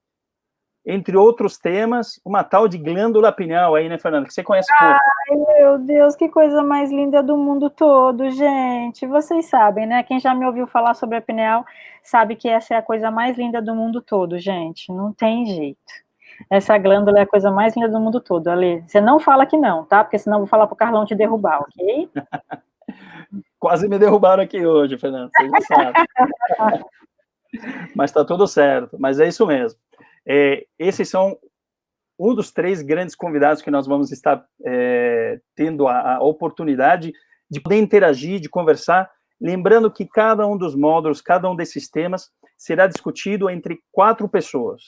entre outros temas, uma tal de glândula pineal aí, né, Fernanda, que você conhece pouco. Ai, meu Deus, que coisa mais linda do mundo todo, gente. Vocês sabem, né? Quem já me ouviu falar sobre a pineal sabe que essa é a coisa mais linda do mundo todo, gente. Não tem jeito. Essa glândula é a coisa mais linda do mundo todo, Ali. Você não fala que não, tá? Porque senão eu vou falar pro Carlão te derrubar, ok? Quase me derrubaram aqui hoje, Fernanda, você já sabe. Mas tá tudo certo, mas é isso mesmo. É, esses são um dos três grandes convidados que nós vamos estar é, tendo a, a, oportunidade de poder interagir, de conversar, lembrando que cada um dos módulos, cada um desses temas, será discutido entre quatro pessoas,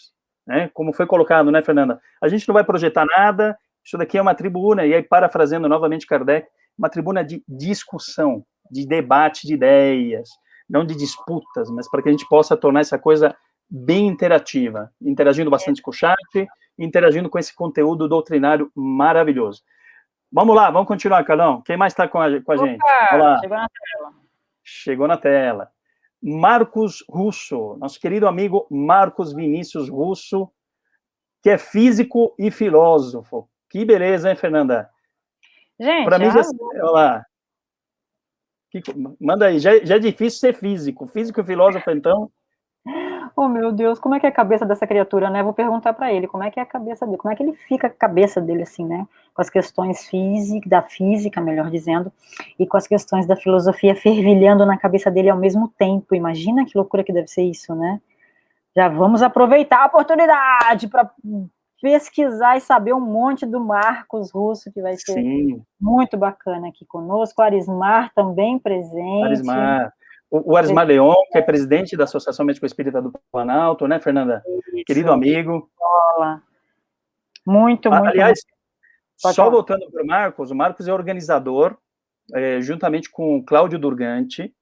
né? Como foi colocado, né, Fernanda? A gente não vai projetar nada, isso daqui é uma tribuna, e aí, parafraseando novamente Kardec, uma tribuna de discussão, de debate de ideias, não de disputas, mas para que a gente possa tornar essa coisa bem interativa, interagindo bastante com o chat, interagindo com esse conteúdo doutrinário maravilhoso. Vamos lá, vamos continuar, Carlão. Quem mais está com a, com a Opa, gente? Olá. Chegou na tela. Chegou na tela. Marcos Russo, nosso querido amigo Marcos Vinícius Russo, que é físico e filósofo. Que beleza, hein, Fernanda? Gente, Para mim, já... olha lá. Que... Manda aí, já, já é difícil ser físico. Físico e filósofo, então, Oh, meu Deus, como é que é a cabeça dessa criatura, né? Vou perguntar para ele, como é que é a cabeça dele, como é que ele fica a cabeça dele, assim, né? Com as questões física, da física, melhor dizendo, e com as questões da filosofia fervilhando na cabeça dele ao mesmo tempo. Imagina que loucura que deve ser isso, né? Já vamos aproveitar a oportunidade para pesquisar e saber um monte do Marcos Russo, que vai ser Sim. muito bacana aqui conosco. Arismar também presente. Arismar. O, Arismar Leon, que é presidente da Associação Médico Espírita do Planalto, né, Fernanda? Isso. Querido amigo. Muito, muito. Aliás, muito. só voltando para o Marcos, o Marcos é organizador, é, juntamente com o Cláudio Durgante,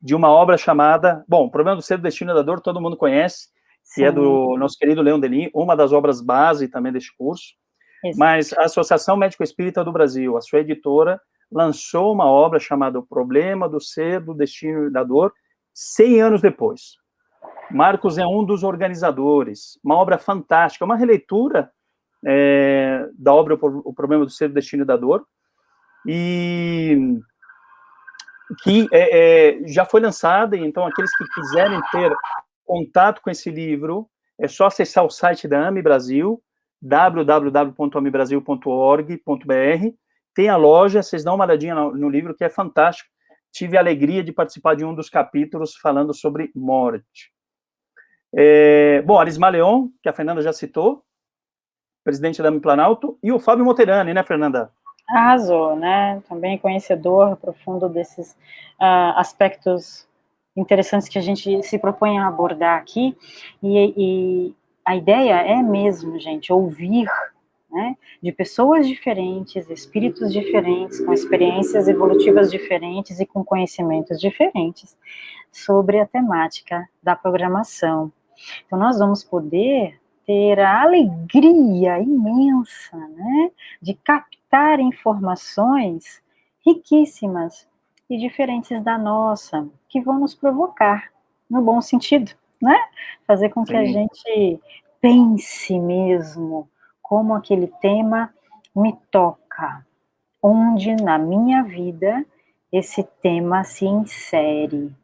de uma obra chamada, bom, o Problema do Ser do Destino da Dor, todo mundo conhece, que é do nosso querido Leão Delim, uma das obras base também deste curso, Exato. mas a Associação Médico Espírita do Brasil, a sua editora, lançou uma obra chamada O Problema do Ser do Destino da Dor, 100 anos depois. Marcos é um dos organizadores, uma obra fantástica, uma releitura é, da obra O Problema do Ser do Destino da Dor, e que é, é, já foi lançada, então aqueles que quiserem ter contato com esse livro, é só acessar o site da AMI Brasil, www.amibrasil.org.br, tem a loja, vocês dão uma olhadinha no, no livro, que é fantástico, tive a alegria de participar de um dos capítulos falando sobre morte. É, bom, Arisma Leon, que a Fernanda já citou, presidente da Planalto, e o Fábio Moterani, né, Fernanda? Arrasou, né? Também conhecedor profundo desses uh, aspectos interessantes que a gente se propõe a abordar aqui. E, e a ideia é mesmo, gente, ouvir né, de pessoas diferentes, espíritos diferentes, com experiências evolutivas diferentes e com conhecimentos diferentes sobre a temática da programação. Então, nós vamos poder ter a alegria imensa né, de captar informações riquíssimas e diferentes da nossa, que vão nos provocar, no bom sentido, né? Fazer com que Sim. a gente pense mesmo como aquele tema me toca, onde na minha vida esse tema se insere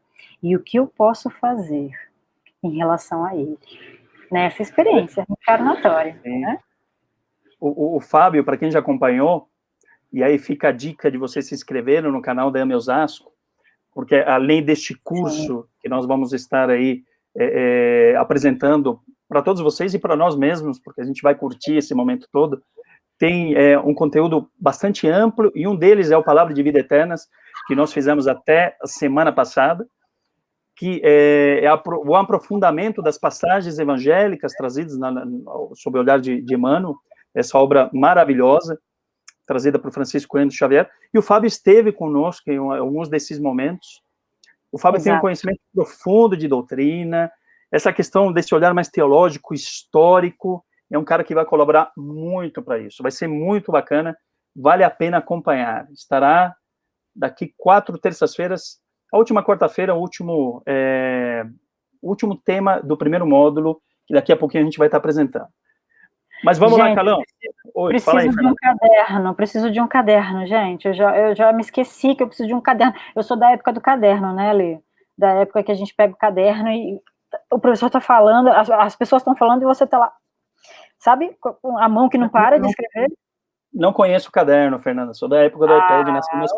e o que eu posso fazer em relação a ele nessa experiência encarnatória. Né? O, o, o, Fábio, para quem já acompanhou, e aí fica a dica de você se inscrever no canal da Ame Osasco, porque além deste curso Sim. que nós vamos estar aí é, é, apresentando para todos vocês e para nós mesmos, porque a gente vai curtir esse momento todo, tem é, um conteúdo bastante amplo, e um deles é o Palavra de Vida Eternas, que nós fizemos até a semana passada, que é, é o aprofundamento das passagens evangélicas trazidas na, na, sob o olhar de, de Emmanuel, essa obra maravilhosa, trazida por Francisco Coelho Xavier, e o Fábio esteve conosco em alguns desses momentos. O Fábio Exato. tem um conhecimento profundo de doutrina, essa questão desse olhar mais teológico, histórico, é um cara que vai colaborar muito para isso, vai ser muito bacana, vale a pena acompanhar. Estará daqui quatro terças-feiras a última quarta-feira, o último, é, último tema do primeiro módulo, que daqui a pouquinho a gente vai estar apresentando. Mas vamos gente, lá, Calão. Oi, preciso aí, de um caderno, preciso de um caderno, gente. Eu já, eu já me esqueci que eu preciso de um caderno. Eu sou da época do caderno, né, Lê? Da época que a gente pega o caderno e o professor está falando, as, as pessoas estão falando e você está lá. Sabe? Com a mão que não para de escrever. Não conheço o caderno, Fernanda. Sou da época do iPad, nasci meus.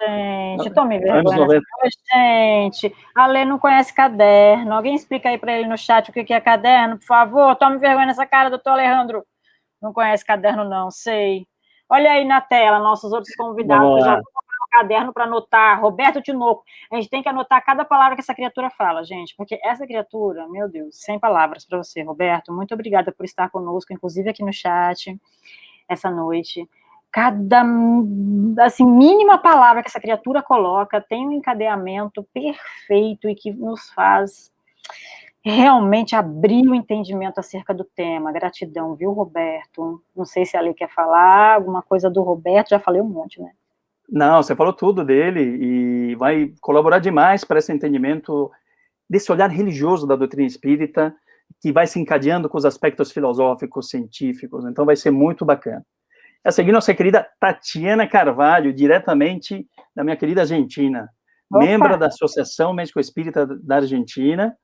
Gente, tome vergonha. Gente, a Lê não conhece caderno. Alguém explica aí para ele no chat o que é caderno, por favor. Tome vergonha nessa cara, doutor Alejandro. Não conhece caderno, não, sei. Olha aí na tela, nossos outros convidados. Já caderno para anotar. Roberto Tinoco. A gente tem que anotar cada palavra que essa criatura fala, gente, porque essa criatura, meu Deus, sem palavras para você, Roberto. Muito obrigada por estar conosco, inclusive aqui no chat essa noite. Cada, assim, mínima palavra que essa criatura coloca tem um encadeamento perfeito e que nos faz realmente abrir o entendimento acerca do tema. Gratidão, viu, Roberto? Não sei se a Lei quer falar alguma coisa do Roberto, já falei um monte, né? Não, você falou tudo dele e vai colaborar demais para esse entendimento desse olhar religioso da doutrina espírita, que vai se encadeando com os aspectos filosóficos, científicos, então vai ser muito bacana. A seguir, nossa querida Tatiana Carvalho, diretamente da minha querida Argentina, Opa. membro da Associação Médico Espírita da Argentina,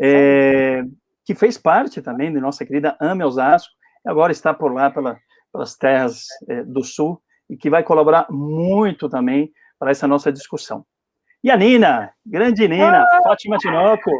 é, que fez parte também de nossa querida Ame Osasco, e agora está por lá, pela, pelas terras é, do Sul, e que vai colaborar muito também para essa nossa discussão. E a Nina, grande Nina, ah! Fátima Tinoco,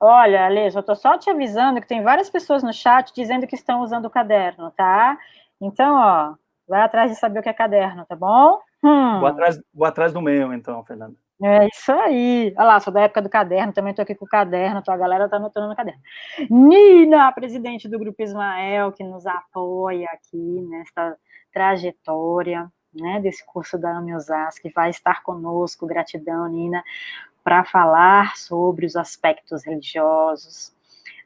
Olha, Ale, eu tô só te avisando que tem várias pessoas no chat dizendo que estão usando o caderno, tá? Então, ó, vai atrás de saber o que é caderno, tá bom? Hum. Vou, atrás, vou atrás do meu, então, Fernanda. É isso aí. Olha lá, sou da época do caderno, também tô aqui com o caderno, a galera tá anotando no caderno. Nina, presidente do Grupo Ismael, que nos apoia aqui nesta trajetória. né, desse curso da AME que vai estar conosco, gratidão, Nina, para falar sobre os aspectos religiosos,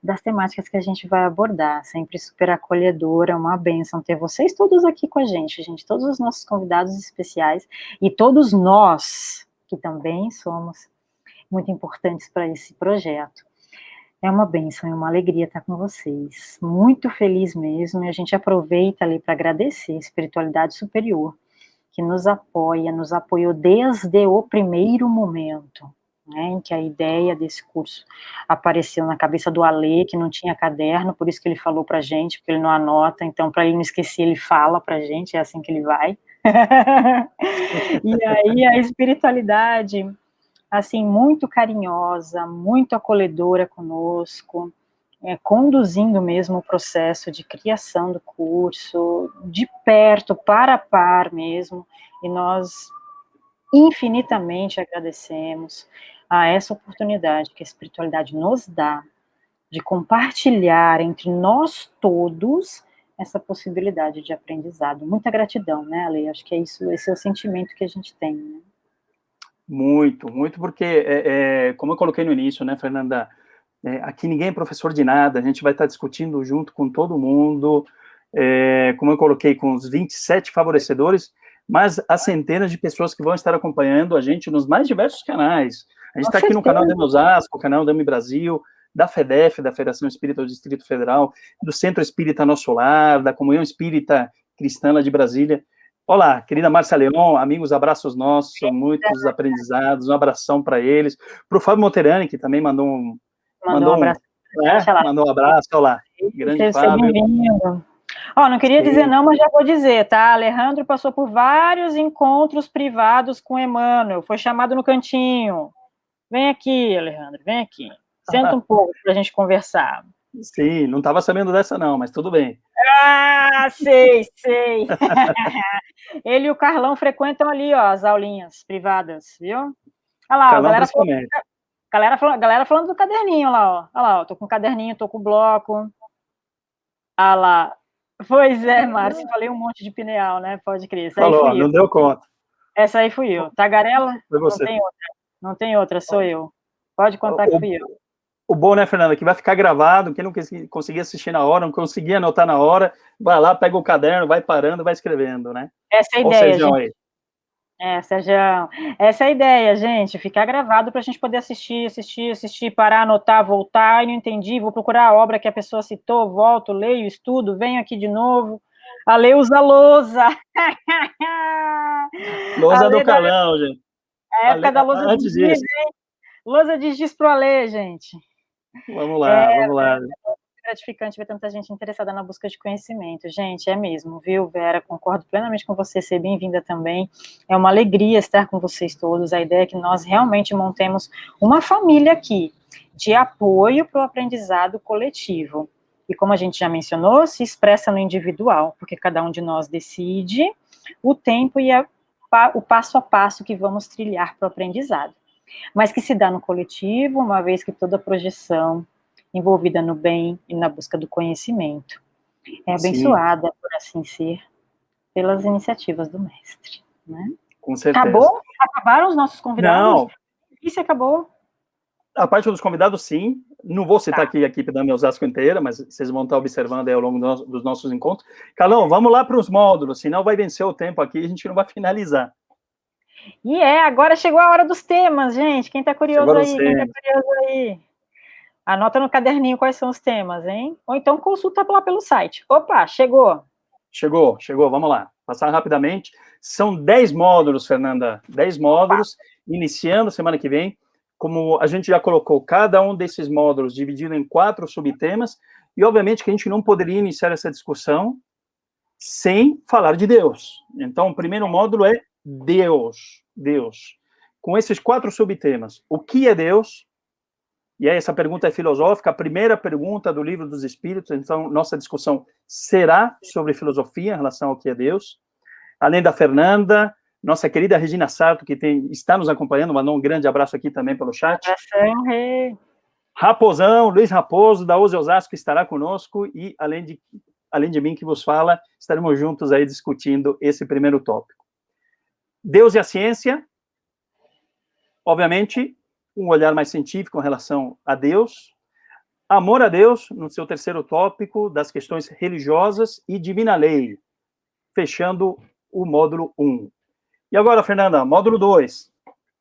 das temáticas que a gente vai abordar, sempre super acolhedora, uma benção ter vocês todos aqui com a gente, gente, todos os nossos convidados especiais, e todos nós, que também somos muito importantes para esse projeto. É uma bênção e uma alegria estar com vocês. Muito feliz mesmo, e a gente aproveita ali para agradecer a espiritualidade superior, que nos apoia, nos apoiou desde o primeiro momento, né, em que a ideia desse curso apareceu na cabeça do Alê, que não tinha caderno, por isso que ele falou para a gente, porque ele não anota, então para ele não esquecer, ele fala para a gente, é assim que ele vai. e aí a espiritualidade assim, muito carinhosa, muito acolhedora conosco, é, conduzindo mesmo o processo de criação do curso, de perto, para a par mesmo, e nós infinitamente agradecemos a essa oportunidade que a espiritualidade nos dá de compartilhar entre nós todos essa possibilidade de aprendizado. Muita gratidão, né, Ale? Acho que é isso, esse é o sentimento que a gente tem, né? Muito, muito, porque, é, é, como eu coloquei no início, né, Fernanda, é, aqui ninguém é professor de nada, a gente vai estar discutindo junto com todo mundo, é, como eu coloquei, com os 27 favorecedores, mas as centenas de pessoas que vão estar acompanhando a gente nos mais diversos canais. A gente está aqui no canal da Osasco, canal da Brasil, da FEDEF, da Federação Espírita do Distrito Federal, do Centro Espírita Nosso Lar, da Comunhão Espírita Cristã de Brasília. Olá, querida Márcia Leon, amigos, abraços nossos, muitos aprendizados, um abração para eles. Para o Fábio Monterani, que também mandou um, mandou, mandou um abraço. É, mandou um abraço, olá. Grande Seja Fábio. Ó, não queria dizer não, mas já vou dizer, tá? Alejandro passou por vários encontros privados com Emmanuel, foi chamado no cantinho. Vem aqui, Alejandro, vem aqui. Senta um pouco para a gente conversar. Sim, não estava sabendo dessa não, mas tudo bem. Ah, sei, sei. Ele e o Carlão frequentam ali, ó, as aulinhas privadas, viu? Olha lá, a galera falando, galera, falando, galera falando do caderninho lá, ó. Olha lá, ó, tô com o caderninho, tô com o bloco. Olha lá. Pois é, Márcio, falei um monte de pineal, né? Pode crer. Essa Falou, não eu. deu conta. Essa aí fui eu. Tagarela? Foi você. Não tem outra. Não tem outra, sou eu. Pode contar o, que fui eu o bom, né, Fernanda, que vai ficar gravado, quem não conseguir assistir na hora, não conseguir anotar na hora, vai lá, pega o caderno, vai parando, vai escrevendo, né? Essa é a ideia, Sérgio gente. Aí. É, Sérgio, essa é a ideia, gente, ficar gravado para a gente poder assistir, assistir, assistir, parar, anotar, voltar, e não entendi, vou procurar a obra que a pessoa citou, volto, leio, estudo, venho aqui de novo, a lei usa lousa. lousa do canal, da... gente. A época da lousa antes disso. Lousa de giz pro Alê, gente. Vamos lá, é, vamos lá. É gratificante ver tanta gente interessada na busca de conhecimento. Gente, é mesmo, viu, Vera? Concordo plenamente com você, ser bem-vinda também. É uma alegria estar com vocês todos. A ideia é que nós realmente montemos uma família aqui, de apoio para o aprendizado coletivo. E como a gente já mencionou, se expressa no individual, porque cada um de nós decide o tempo e a, o passo a passo que vamos trilhar para o aprendizado mas que se dá no coletivo, uma vez que toda projeção envolvida no bem e na busca do conhecimento é abençoada, Sim. por assim ser, pelas iniciativas do mestre. Né? Com certeza. Acabou? Acabaram os nossos convidados? Não. Isso acabou? A parte dos convidados, sim. Não vou citar tá. aqui a equipe da Meusasco inteira, mas vocês vão estar observando aí ao longo dos nossos encontros. Calão, vamos lá para os módulos, senão vai vencer o tempo aqui e a gente não vai finalizar. E é, agora chegou a hora dos temas, gente. Quem está curioso aí? Quem tá curioso aí? Anota no caderninho quais são os temas, hein? Ou então consulta lá pelo site. Opa, chegou. Chegou, chegou, vamos lá. Passar rapidamente. São 10 módulos, Fernanda. 10 módulos, Opa. iniciando semana que vem. Como a gente já colocou, cada um desses módulos dividido em quatro subtemas, e obviamente que a gente não poderia iniciar essa discussão sem falar de Deus. Então, o primeiro módulo é Deus, Deus. Com esses quatro subtemas, o que é Deus? E aí essa pergunta é filosófica, a primeira pergunta do livro dos Espíritos, então nossa discussão será sobre filosofia em relação ao que é Deus. Além da Fernanda, nossa querida Regina Sarto, que tem, está nos acompanhando, mandou um grande abraço aqui também pelo chat. Raposão, Luiz Raposo, da Ose Osasco, estará conosco, e além de, além de mim que vos fala, estaremos juntos aí discutindo esse primeiro tópico. Deus e a ciência, obviamente, um olhar mais científico em relação a Deus, amor a Deus, no seu terceiro tópico, das questões religiosas e divina lei, fechando o módulo 1. E agora, Fernanda, módulo 2.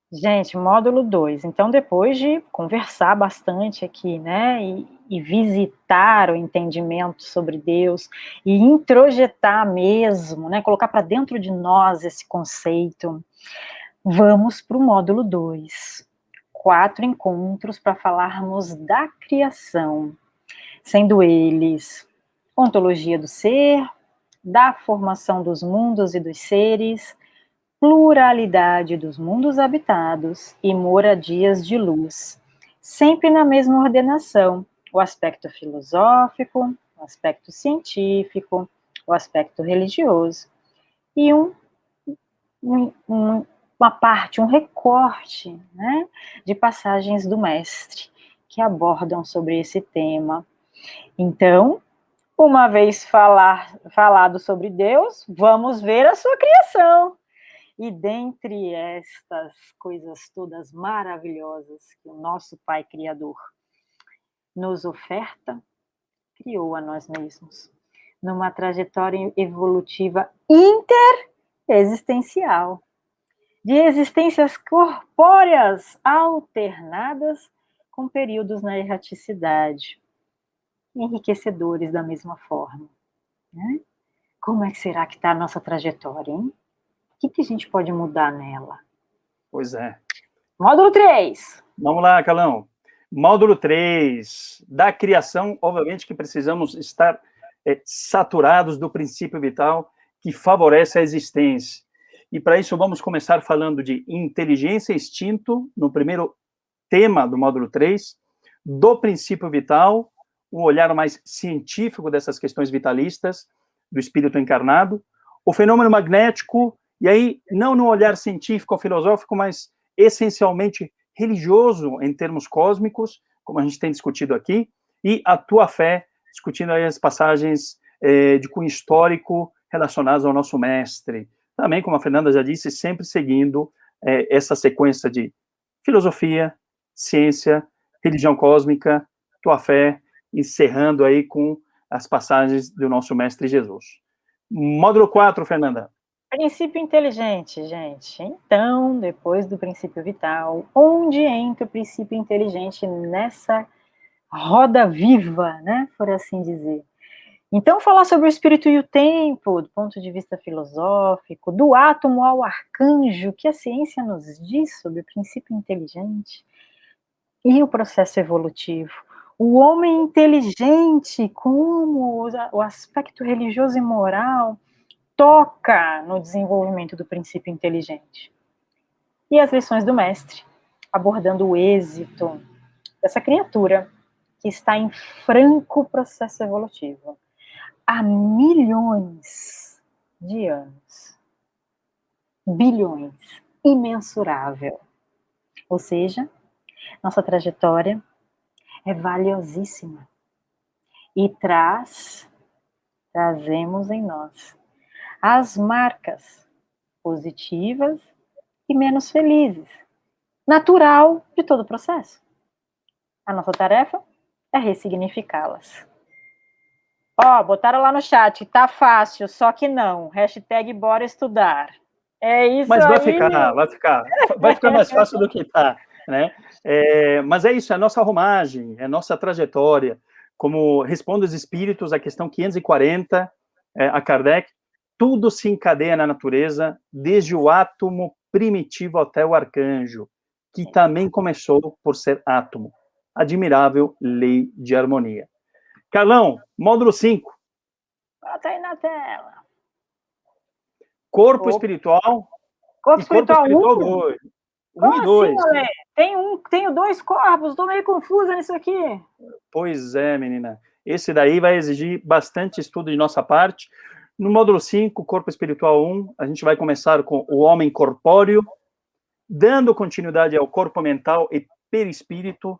Gente, módulo 2. Então, depois de conversar bastante aqui, né, e, e, visitar o entendimento sobre Deus, e introjetar mesmo, né, colocar para dentro de nós esse conceito, vamos para o módulo 2. Quatro encontros para falarmos da criação, sendo eles ontologia do ser, da formação dos mundos e dos seres, pluralidade dos mundos habitados e moradias de luz, sempre na mesma ordenação, o aspecto filosófico, o aspecto científico, o aspecto religioso, e um, um, um, uma parte, um recorte né, de passagens do mestre que abordam sobre esse tema. Então, uma vez falar, falado sobre Deus, vamos ver a sua criação. E dentre estas coisas todas maravilhosas que o nosso Pai Criador nos oferta, criou a nós mesmos, numa trajetória evolutiva interexistencial, de existências corpóreas alternadas com períodos na erraticidade, enriquecedores da mesma forma. Né? Como é que será que está a nossa trajetória, hein? O que, que a gente pode mudar nela? Pois é. Módulo 3. Vamos lá, Calão. Módulo 3. Da criação, obviamente que precisamos estar é, saturados do princípio vital que favorece a existência. E para isso vamos começar falando de inteligência e instinto, no primeiro tema do módulo 3, do princípio vital, um olhar mais científico dessas questões vitalistas, do espírito encarnado, o fenômeno magnético e aí, não no olhar científico ou filosófico, mas essencialmente religioso em termos cósmicos, como a gente tem discutido aqui, e a tua fé, discutindo aí as passagens eh, de cunho histórico relacionadas ao nosso mestre. Também, como a Fernanda já disse, sempre seguindo eh, essa sequência de filosofia, ciência, religião cósmica, tua fé, encerrando aí com as passagens do nosso mestre Jesus. Módulo 4, Fernanda. Princípio inteligente, gente. Então, depois do princípio vital, onde entra o princípio inteligente nessa roda viva, né, por assim dizer? Então, falar sobre o espírito e o tempo, do ponto de vista filosófico, do átomo ao arcanjo, que a ciência nos diz sobre o princípio inteligente, e o processo evolutivo. O homem inteligente, como o aspecto religioso e moral, toca no desenvolvimento do princípio inteligente. E as lições do mestre, abordando o êxito dessa criatura que está em franco processo evolutivo há milhões de anos. Bilhões, imensurável. Ou seja, nossa trajetória é valiosíssima e traz, trazemos em nós as marcas positivas e menos felizes. Natural de todo o processo. A nossa tarefa é ressignificá-las. Ó, oh, botaram lá no chat, tá fácil, só que não. Hashtag bora estudar. É isso Mas vai aí. ficar, vai ficar. Vai ficar mais fácil do que tá, né? É, mas é isso, é a nossa arrumagem, é a nossa trajetória. Como responde os espíritos, a questão 540, é, a Kardec, tudo se encadeia na natureza, desde o átomo primitivo até o arcanjo, que também começou por ser átomo. Admirável lei de harmonia. Carlão, módulo 5. Bota aí na tela. Corpo, espiritual. Corpo espiritual 1. Corpo espiritual 2. Um e dois. Assim, tem um, tenho dois corpos, estou meio confusa nisso aqui. Pois é, menina. Esse daí vai exigir bastante estudo de nossa parte. No módulo 5, Corpo Espiritual 1, a gente vai começar com o homem corpóreo, dando continuidade ao corpo mental e perispírito,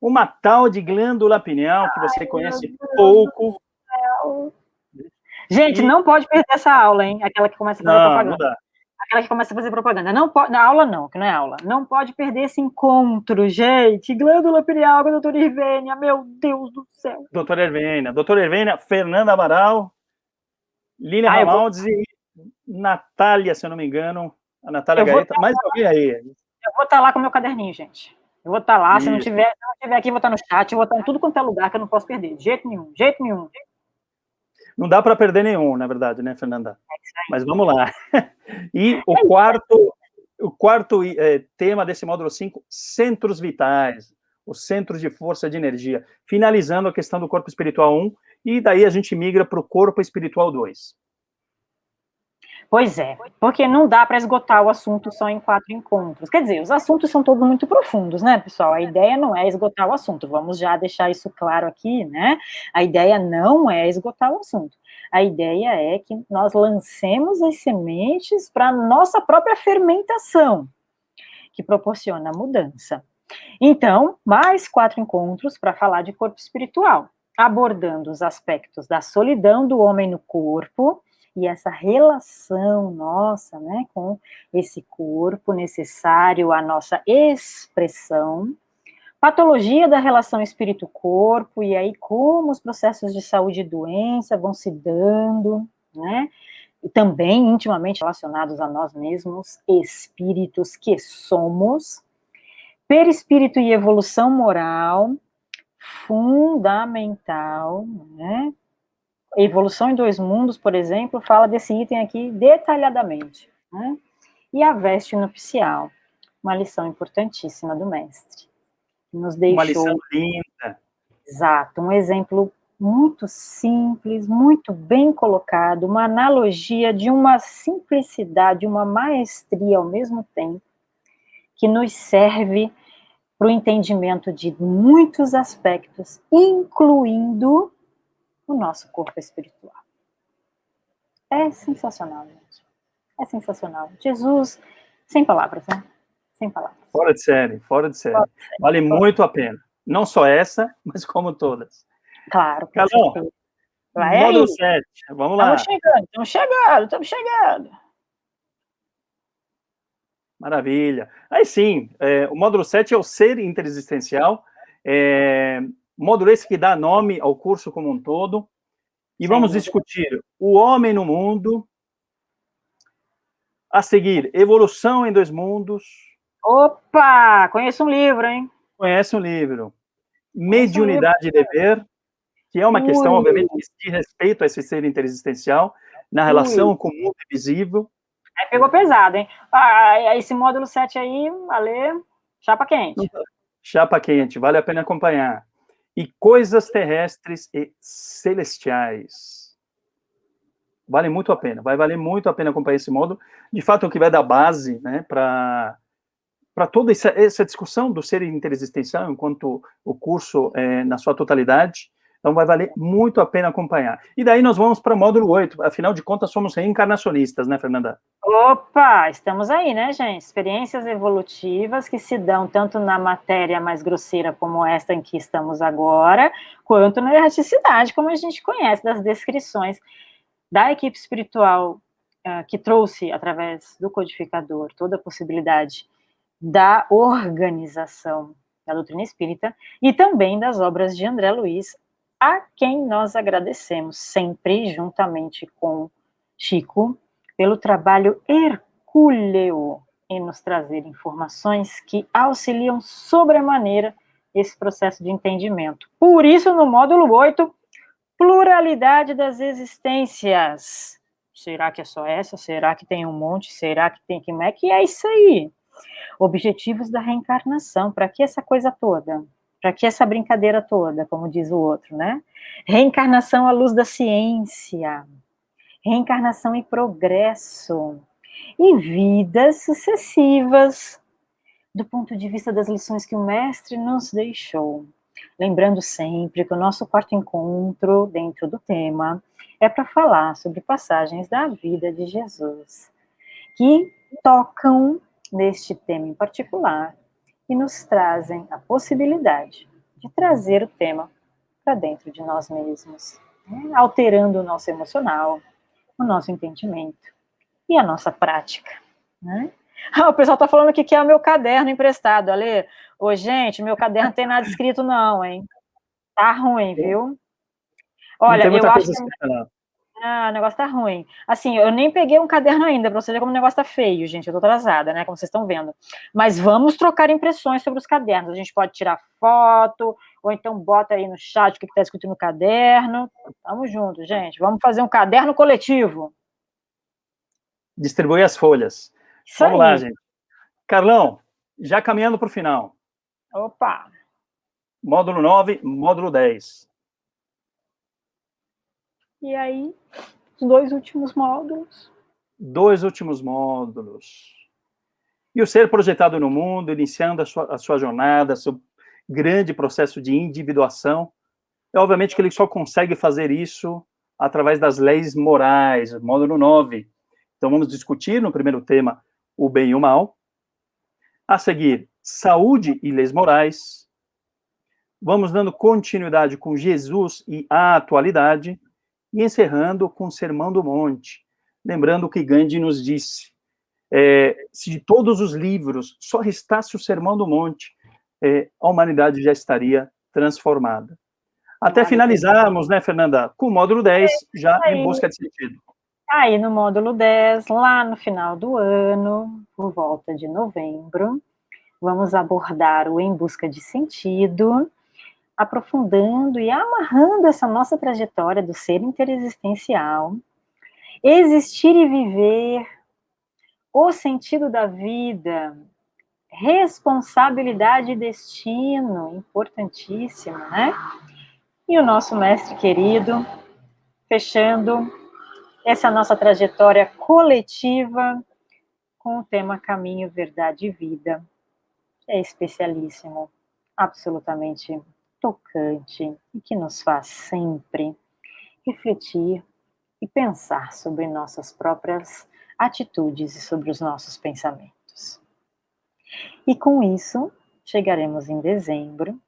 uma tal de glândula pineal que você Ai, conhece pouco. Gente, e... não pode perder essa aula, hein? Aquela que começa a fazer não, propaganda. Não dá. aquela que começa a fazer propaganda. Não pode, na aula não, que não é aula. Não pode perder esse encontro, gente. Glândula pineal com a doutora Irvênia, meu Deus do céu. Doutora Irvênia, doutora Irvênia, Fernanda Amaral, Lília ah, Ramaldes vou... e Natália, se eu não me engano. A Natália Gaeta, mais alguém aí. Eu vou estar tá lá com o meu caderninho, gente. Eu vou estar tá lá, se não, tiver, se não tiver aqui, vou estar tá no chat, eu vou estar em tudo quanto é lugar que eu não posso perder. De jeito nenhum, de jeito nenhum. Não dá para perder nenhum, na verdade, né, Fernanda? É Mas vamos lá. E o quarto, o quarto é, tema desse módulo 5, centros vitais, os centros de força de energia, finalizando a questão do corpo espiritual 1, e daí a gente migra para o corpo espiritual 2. Pois é, porque não dá para esgotar o assunto só em quatro encontros. Quer dizer, os assuntos são todos muito profundos, né, pessoal? A ideia não é esgotar o assunto, vamos já deixar isso claro aqui, né? A ideia não é esgotar o assunto. A ideia é que nós lancemos as sementes para nossa própria fermentação, que proporciona mudança. Então, mais quatro encontros para falar de corpo espiritual, abordando os aspectos da solidão do homem no corpo, e essa relação nossa, né, com esse corpo necessário à nossa expressão, patologia da relação espírito-corpo, e aí como os processos de saúde e doença vão se dando, né, e também intimamente relacionados a nós mesmos, espíritos que somos, perispírito e evolução moral, fundamental, né, Evolução em Dois Mundos, por exemplo, fala desse item aqui detalhadamente. Né? E a veste nupcial, uma lição importantíssima do mestre. Nos deixou... Uma lição linda. Exato, um exemplo muito simples, muito bem colocado, uma analogia de uma simplicidade, uma maestria ao mesmo tempo, que nos serve para o entendimento de muitos aspectos, incluindo o nosso corpo espiritual. É sensacional, gente. É sensacional. Jesus, sem palavras, né? Sem palavras. Fora de série, fora de série. Fora de série. Vale fora muito a pena. Não só essa, mas como todas. Claro. Calão, módulo 7, vamos lá. Estamos chegando, estamos chegando, estamos chegando. Maravilha. Aí sim, é, o módulo 7 é o ser interexistencial. É, módulo esse que dá nome ao curso como um todo, e vamos discutir o homem no mundo, a seguir, evolução em dois mundos. Opa, conheço um livro, hein? Conhece um livro. Mediunidade e dever, que é uma Ui. questão, obviamente, de respeito a esse ser interexistencial, na relação Ui. com o mundo invisível. É, pegou pesado, hein? Ah, esse módulo 7 aí, valeu, chapa quente. Chapa quente, vale a pena acompanhar e coisas terrestres e celestiais. Vale muito a pena, vai valer muito a pena acompanhar esse modo. De fato, é o que vai dar base né, para toda essa, essa, discussão do ser interexistencial, enquanto o curso é, na sua totalidade. Então, vai valer muito a pena acompanhar. E daí nós vamos para o módulo 8. Afinal de contas, somos reencarnacionistas, né, Fernanda? Opa, estamos aí, né, gente? Experiências evolutivas que se dão tanto na matéria mais grosseira como esta em que estamos agora, quanto na erraticidade, como a gente conhece das descrições da equipe espiritual uh, que trouxe, através do codificador, toda a possibilidade da organização da doutrina espírita e também das obras de André Luiz, a quem nós agradecemos sempre, juntamente com Chico, pelo trabalho hercúleo em nos trazer informações que auxiliam sobremaneira esse processo de entendimento. Por isso, no módulo 8, pluralidade das existências. Será que é só essa? Será que tem um monte? Será que tem como é que é isso aí? Objetivos da reencarnação, para que essa coisa toda? Para que essa brincadeira toda, como diz o outro, né? Reencarnação à luz da ciência, reencarnação e progresso, e vidas sucessivas, do ponto de vista das lições que o mestre nos deixou. Lembrando sempre que o nosso quarto encontro, dentro do tema, é para falar sobre passagens da vida de Jesus, que tocam neste tema em particular e nos trazem a possibilidade de trazer o tema para dentro de nós mesmos, né? alterando o nosso emocional, o nosso entendimento e a nossa prática. Né? Ah, o pessoal está falando aqui que é o meu caderno emprestado. Ale, ô, gente, meu caderno não tem nada escrito não, hein? Tá ruim, viu? Olha, eu acho que... Ah, o negócio tá ruim. Assim, eu nem peguei um caderno ainda, pra você ver como o negócio tá feio, gente. Eu tô atrasada, né? Como vocês estão vendo. Mas vamos trocar impressões sobre os cadernos. A gente pode tirar foto, ou então bota aí no chat o que tá escrito no caderno. Tamo junto, gente. Vamos fazer um caderno coletivo. Distribuir as folhas. Isso vamos aí. lá, gente. Carlão, já caminhando para o final. Opa! Módulo 9, módulo 10. E aí, os dois últimos módulos. Dois últimos módulos. E o ser projetado no mundo, iniciando a sua, a sua jornada, seu grande processo de individuação, é obviamente que ele só consegue fazer isso através das leis morais, módulo 9. Então vamos discutir no primeiro tema o bem e o mal. A seguir, saúde e leis morais. Vamos dando continuidade com Jesus e a atualidade e encerrando com o Sermão do Monte, lembrando o que Gandhi nos disse, é, se de todos os livros só restasse o Sermão do Monte, é, a humanidade já estaria transformada. Até finalizarmos, né, Fernanda, com o módulo 10, já em busca de sentido. Aí, no módulo 10, lá no final do ano, por volta de novembro, vamos abordar o Em Busca de Sentido, aprofundando e amarrando essa nossa trajetória do ser interexistencial, existir e viver, o sentido da vida, responsabilidade e destino, importantíssimo, né? E o nosso mestre querido, fechando essa nossa trajetória coletiva com o tema Caminho, Verdade e Vida, que é especialíssimo, absolutamente tocante e que nos faz sempre refletir e pensar sobre nossas próprias atitudes e sobre os nossos pensamentos. E com isso, chegaremos em dezembro,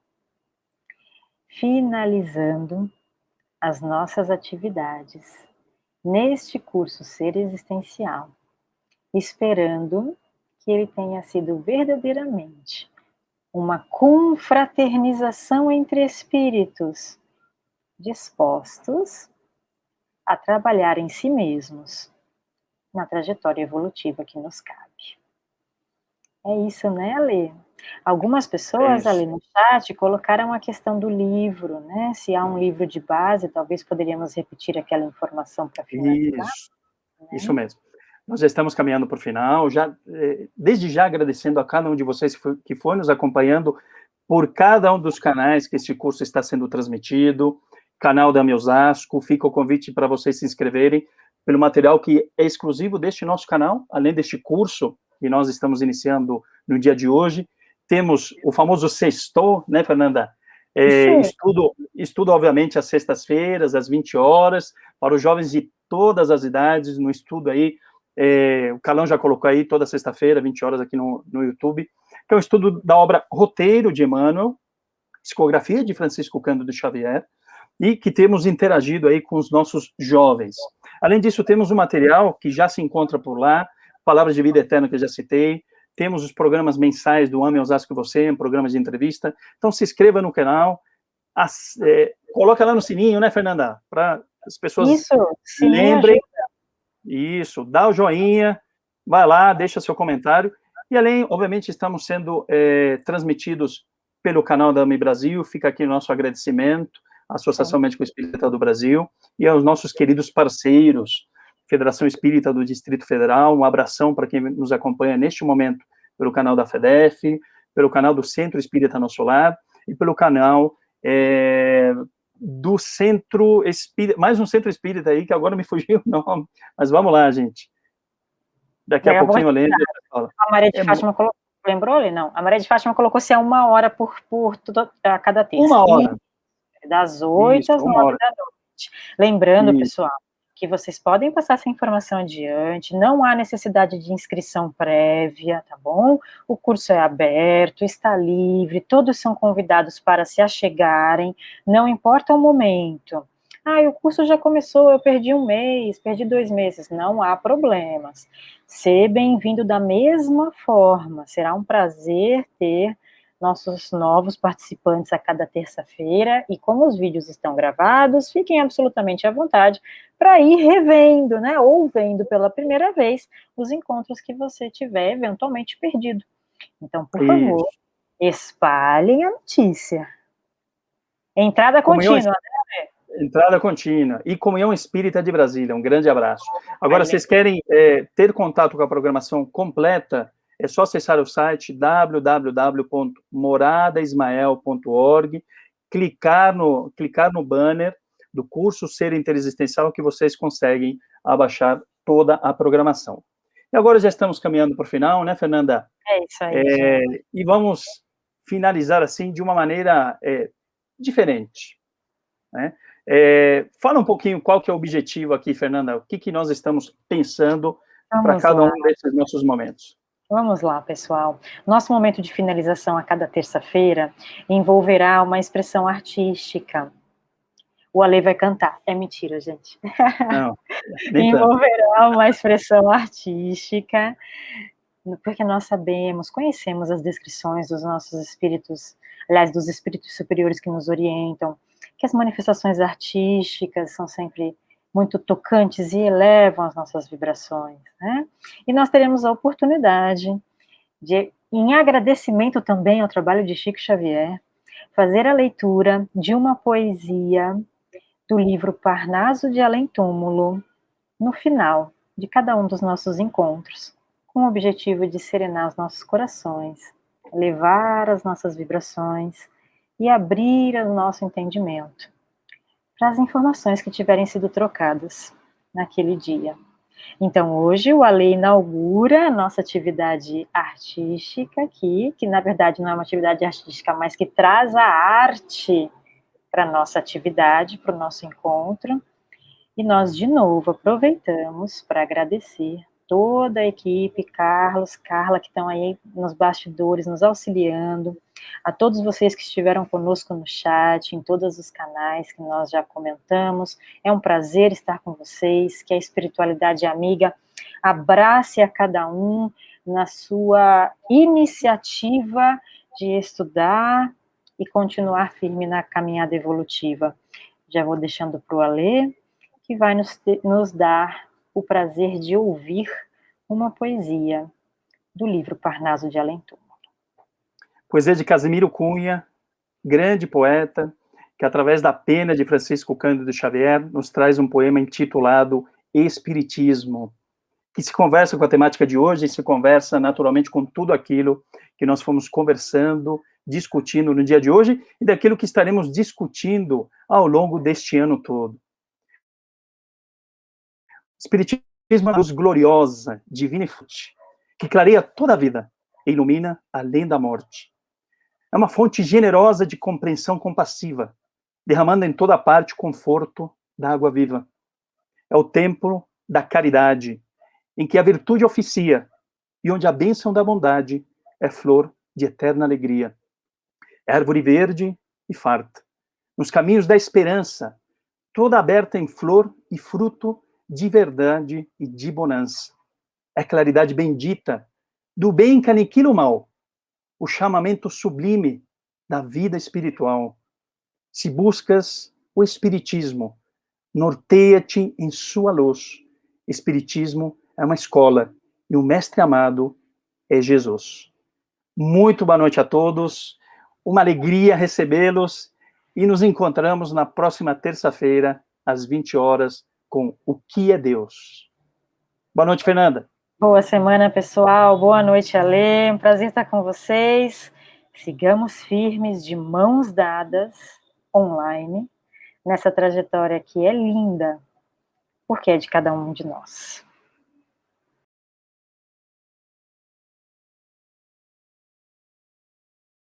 finalizando as nossas atividades neste curso Ser Existencial, esperando que ele tenha sido verdadeiramente uma confraternização entre espíritos dispostos a trabalhar em si mesmos na trajetória evolutiva que nos cabe. É isso, né, Ale? Algumas pessoas é ali no chat colocaram a questão do livro, né? Se há um livro de base, talvez poderíamos repetir aquela informação para finalizar. Isso, né? isso mesmo. Nós já estamos caminhando para o final, já, eh, desde já agradecendo a cada um de vocês que foi, que foi nos acompanhando por cada um dos canais que esse curso está sendo transmitido, canal da Miosasco, fica o convite para vocês se inscreverem pelo material que é exclusivo deste nosso canal, além deste curso que nós estamos iniciando no dia de hoje. Temos o famoso sexto, né, Fernanda? É, estudo, estudo, obviamente, às sextas-feiras, às 20 horas, para os jovens de todas as idades, no estudo aí é, o Calão já colocou aí toda sexta-feira, 20 horas aqui no, no YouTube, que é um estudo da obra Roteiro de Emmanuel, psicografia de Francisco Cândido Xavier, e que temos interagido aí com os nossos jovens. Além disso, temos um material que já se encontra por lá, Palavras de Vida Eterna, que eu já citei, temos os programas mensais do Ame Osasco Você, um programa de entrevista, então se inscreva no canal, as, é, coloca lá no sininho, né, Fernanda, para as pessoas Isso, lembrem, ajuda. Isso, dá o joinha, vai lá, deixa seu comentário. E além, obviamente, estamos sendo é, transmitidos pelo canal da AMI Brasil, fica aqui o nosso agradecimento à Associação Médico Espírita do Brasil e aos nossos queridos parceiros, Federação Espírita do Distrito Federal, um abração para quem nos acompanha neste momento pelo canal da FEDEF, pelo canal do Centro Espírita Nosso Lar e pelo canal é, do Centro Espírita, mais um Centro Espírita aí, que agora me fugiu o nome, mas vamos lá, gente. Daqui a pouquinho eu lembro. A Maria de é Fátima bom. colocou, lembrou ele? Não, a Maria de Fátima colocou-se a uma hora por, por tudo, a cada terça. Uma hora. das oito às nove da noite. Lembrando, Isso. pessoal, que vocês podem passar essa informação adiante, não há necessidade de inscrição prévia, tá bom? O curso é aberto, está livre, todos são convidados para se achegarem, não importa o momento. Ah, o curso já começou, eu perdi um mês, perdi dois meses. Não há problemas. Ser bem-vindo da mesma forma. Será um prazer ter nossos novos participantes a cada terça-feira, e como os vídeos estão gravados, fiquem absolutamente à vontade para ir revendo, né, ou vendo pela primeira vez os encontros que você tiver eventualmente perdido. Então, por Isso. favor, espalhem a notícia. Entrada comunhão, contínua, né? Entrada contínua. E Comunhão Espírita de Brasília, um grande abraço. Agora, vocês querem é, ter contato com a programação completa, é só acessar o site www.moradaismael.org, clicar no, clicar no banner do curso Ser Interexistencial que vocês conseguem abaixar toda a programação. E agora já estamos caminhando para o final, né, Fernanda? É isso aí. É, e vamos finalizar assim de uma maneira é, diferente. Né? É, fala um pouquinho qual que é o objetivo aqui, Fernanda, o que, que nós estamos pensando para cada lá. um desses nossos momentos. Vamos lá, pessoal. Nosso momento de finalização a cada terça-feira envolverá uma expressão artística. O Ale vai cantar. É mentira, gente. Não, envolverá uma expressão artística, porque nós sabemos, conhecemos as descrições dos nossos espíritos, aliás, dos espíritos superiores que nos orientam, que as manifestações artísticas são sempre muito tocantes e elevam as nossas vibrações, né? E nós teremos a oportunidade de, em agradecimento também ao trabalho de Chico Xavier, fazer a leitura de uma poesia do livro Parnaso de Além Túmulo, no final de cada um dos nossos encontros, com o objetivo de serenar os nossos corações, elevar as nossas vibrações e abrir o nosso entendimento para as informações que tiverem sido trocadas naquele dia. Então, hoje o Ale inaugura a nossa atividade artística aqui, que na verdade não é uma atividade artística, mas que traz a arte para a nossa atividade, para o nosso encontro. E nós, de novo, aproveitamos para agradecer toda a equipe, Carlos, Carla, que estão aí nos bastidores, nos auxiliando, a todos vocês que estiveram conosco no chat, em todos os canais que nós já comentamos. É um prazer estar com vocês, que a espiritualidade amiga abrace a cada um na sua iniciativa de estudar e continuar firme na caminhada evolutiva. Já vou deixando para o Alê, que vai nos, nos dar o prazer de ouvir uma poesia do livro Parnaso de Além Túmulo. Poesia de Casimiro Cunha, grande poeta, que através da pena de Francisco Cândido Xavier nos traz um poema intitulado Espiritismo, que se conversa com a temática de hoje e se conversa naturalmente com tudo aquilo que nós fomos conversando, discutindo no dia de hoje e daquilo que estaremos discutindo ao longo deste ano todo. Espiritismo é uma luz gloriosa, divina e forte, que clareia toda a vida e ilumina além da morte. É uma fonte generosa de compreensão compassiva, derramando em toda parte o conforto da água viva. É o templo da caridade, em que a virtude oficia e onde a bênção da bondade é flor de eterna alegria. É árvore verde e farta, nos caminhos da esperança, toda aberta em flor e fruto de verdade e de bonança. É claridade bendita do bem que aniquila o mal, o chamamento sublime da vida espiritual. Se buscas o espiritismo, norteia-te em sua luz. Espiritismo é uma escola e o mestre amado é Jesus. Muito boa noite a todos, uma alegria recebê-los e nos encontramos na próxima terça-feira, às 20 horas, com O que é Deus. Boa noite, Fernanda. Boa semana, pessoal. Boa noite, Alê. Um prazer estar com vocês. Sigamos firmes, de mãos dadas, online, nessa trajetória que é linda, porque é de cada um de nós.